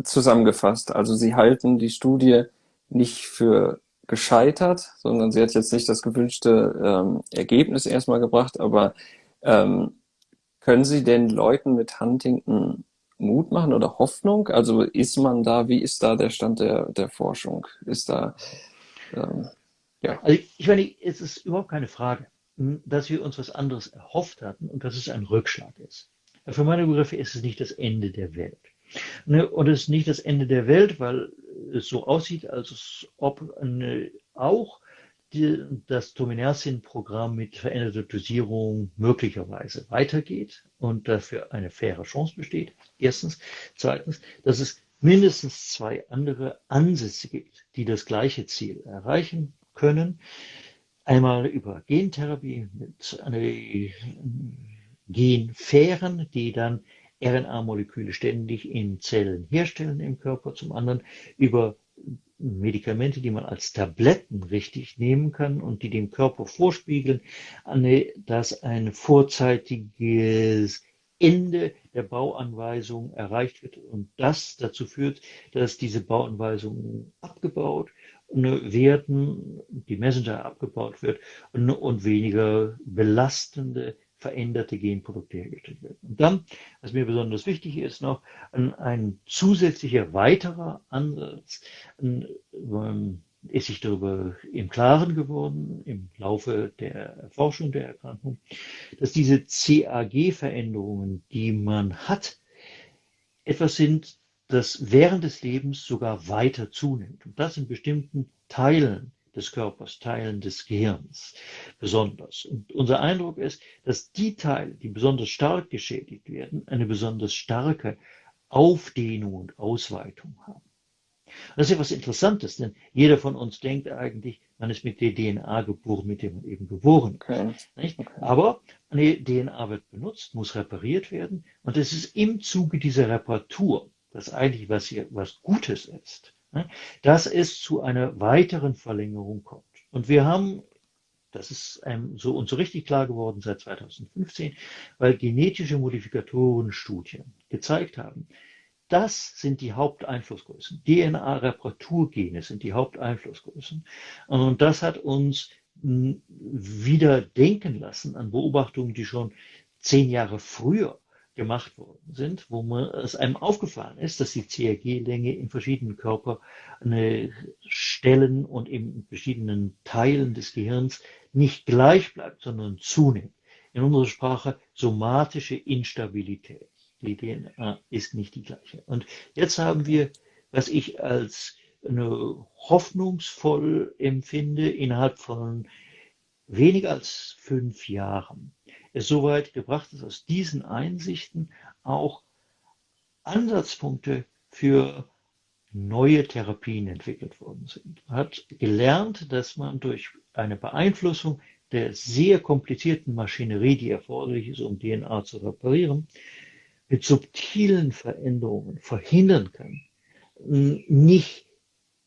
zusammengefasst. Also Sie halten die Studie nicht für gescheitert, sondern sie hat jetzt nicht das gewünschte ähm, Ergebnis erstmal gebracht, aber ähm, können Sie den Leuten mit Huntington Mut machen oder Hoffnung? Also ist man da, wie ist da der Stand der, der Forschung? Ist da, ähm, ja. Also ich meine, es ist überhaupt keine Frage, hm, dass wir uns was anderes erhofft hatten und dass es ein Rückschlag ist. Für meine Begriffe ist es nicht das Ende der Welt. Ne, und es ist nicht das Ende der Welt, weil es so aussieht, als ob eine, auch die, das Tominersin-Programm mit veränderter Dosierung möglicherweise weitergeht und dafür eine faire Chance besteht. Erstens. Zweitens, dass es mindestens zwei andere Ansätze gibt, die das gleiche Ziel erreichen können. Einmal über Gentherapie mit einer Genfähren, die dann RNA-Moleküle ständig in Zellen herstellen im Körper, zum anderen über Medikamente, die man als Tabletten richtig nehmen kann und die dem Körper vorspiegeln, dass ein vorzeitiges Ende der Bauanweisung erreicht wird. Und das dazu führt, dass diese Bauanweisungen abgebaut werden, die Messenger abgebaut wird und weniger belastende veränderte Genprodukte hergestellt werden. Und dann, was mir besonders wichtig ist, noch ein, ein zusätzlicher weiterer Ansatz, ein, ähm, ist sich darüber im Klaren geworden im Laufe der Erforschung der Erkrankung, dass diese CAG-Veränderungen, die man hat, etwas sind, das während des Lebens sogar weiter zunimmt. Und das in bestimmten Teilen des Körpers, Teilen des Gehirns besonders. Und unser Eindruck ist, dass die Teile, die besonders stark geschädigt werden, eine besonders starke Aufdehnung und Ausweitung haben. Das ist ja was Interessantes, denn jeder von uns denkt eigentlich, Man ist mit der DNA geboren, mit dem man eben geboren ist. Okay. Okay. Aber eine DNA wird benutzt, muss repariert werden. Und es ist im Zuge dieser Reparatur, das eigentlich was hier was Gutes ist, dass es zu einer weiteren Verlängerung kommt. Und wir haben das ist einem so und so richtig klar geworden seit 2015, weil genetische Modifikatorenstudien gezeigt haben, das sind die Haupteinflussgrößen. DNA-Reparaturgene sind die Haupteinflussgrößen. Und das hat uns hm, wieder denken lassen an Beobachtungen, die schon zehn Jahre früher gemacht worden sind, wo man, es einem aufgefallen ist, dass die CRG-Länge in verschiedenen Körper Stellen und in verschiedenen Teilen des Gehirns nicht gleich bleibt, sondern zunimmt. In unserer Sprache somatische Instabilität. Die DNA ist nicht die gleiche. Und jetzt haben wir, was ich als eine hoffnungsvoll empfinde, innerhalb von weniger als fünf Jahren es so weit gebracht ist, aus diesen Einsichten auch Ansatzpunkte für neue Therapien entwickelt worden sind. Man hat gelernt, dass man durch eine Beeinflussung der sehr komplizierten Maschinerie, die erforderlich ist, um DNA zu reparieren, mit subtilen Veränderungen verhindern kann, nicht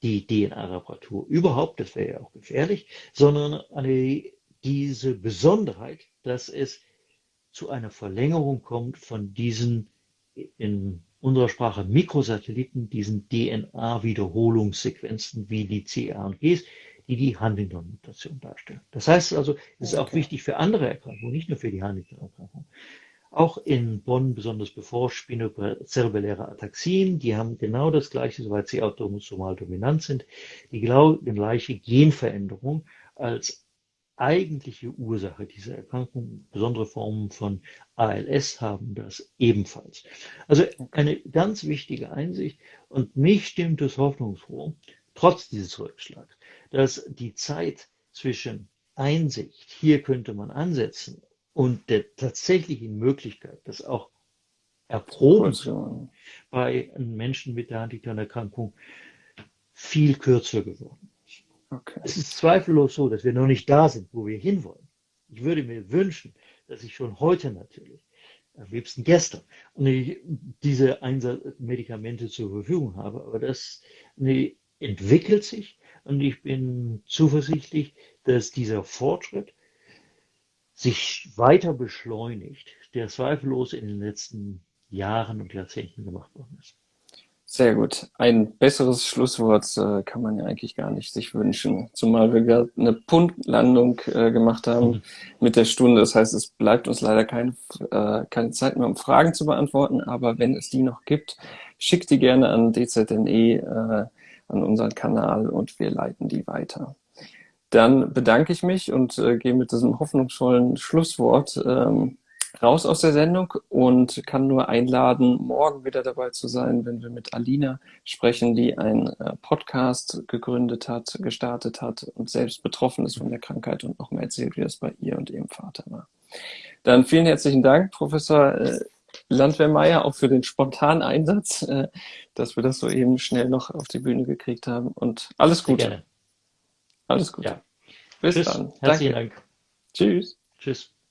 die DNA-Reparatur überhaupt, das wäre ja auch gefährlich, sondern eine, diese Besonderheit, dass es zu einer Verlängerung kommt von diesen in unserer Sprache Mikrosatelliten, diesen DNA-Wiederholungssequenzen wie die CA und Gs, die die Huntington-Mutation darstellen. Das heißt also, es ist okay. auch wichtig für andere Erkrankungen, nicht nur für die Huntington-Erkrankung. Auch in Bonn besonders beforscht spinozelluläre Ataxien, die haben genau das gleiche, soweit sie autosomal dominant sind, die genau die gleiche Genveränderung als eigentliche Ursache dieser Erkrankung. Besondere Formen von ALS haben das ebenfalls. Also eine ganz wichtige Einsicht und mich stimmt es hoffnungsfroh, trotz dieses Rückschlags, dass die Zeit zwischen Einsicht, hier könnte man ansetzen, und der tatsächlichen Möglichkeit, das auch erproben zu können, bei Menschen mit der Huntington-Erkrankung viel kürzer geworden. Okay. Es ist zweifellos so, dass wir noch nicht da sind, wo wir hinwollen. Ich würde mir wünschen, dass ich schon heute natürlich, am liebsten gestern, diese Medikamente zur Verfügung habe. Aber das nee, entwickelt sich und ich bin zuversichtlich, dass dieser Fortschritt sich weiter beschleunigt, der zweifellos in den letzten Jahren und Jahrzehnten gemacht worden ist. Sehr gut. Ein besseres Schlusswort äh, kann man ja eigentlich gar nicht sich wünschen. Zumal wir gerade eine Punktlandung äh, gemacht haben mhm. mit der Stunde. Das heißt, es bleibt uns leider kein, äh, keine Zeit mehr, um Fragen zu beantworten. Aber wenn es die noch gibt, schickt die gerne an DZNE, äh, an unseren Kanal und wir leiten die weiter. Dann bedanke ich mich und äh, gehe mit diesem hoffnungsvollen Schlusswort ähm, raus aus der Sendung und kann nur einladen, morgen wieder dabei zu sein, wenn wir mit Alina sprechen, die einen äh, Podcast gegründet hat, gestartet hat und selbst betroffen ist von der Krankheit und noch mal erzählt, wie das bei ihr und ihrem Vater war. Dann vielen herzlichen Dank, Professor äh, Landwehrmeier, auch für den spontanen Einsatz, äh, dass wir das so eben schnell noch auf die Bühne gekriegt haben und alles Gute. Gerne. Alles Gute. Ja. Bis Tschüss. dann. Herzlichen Danke. Dank. Tschüss. Tschüss.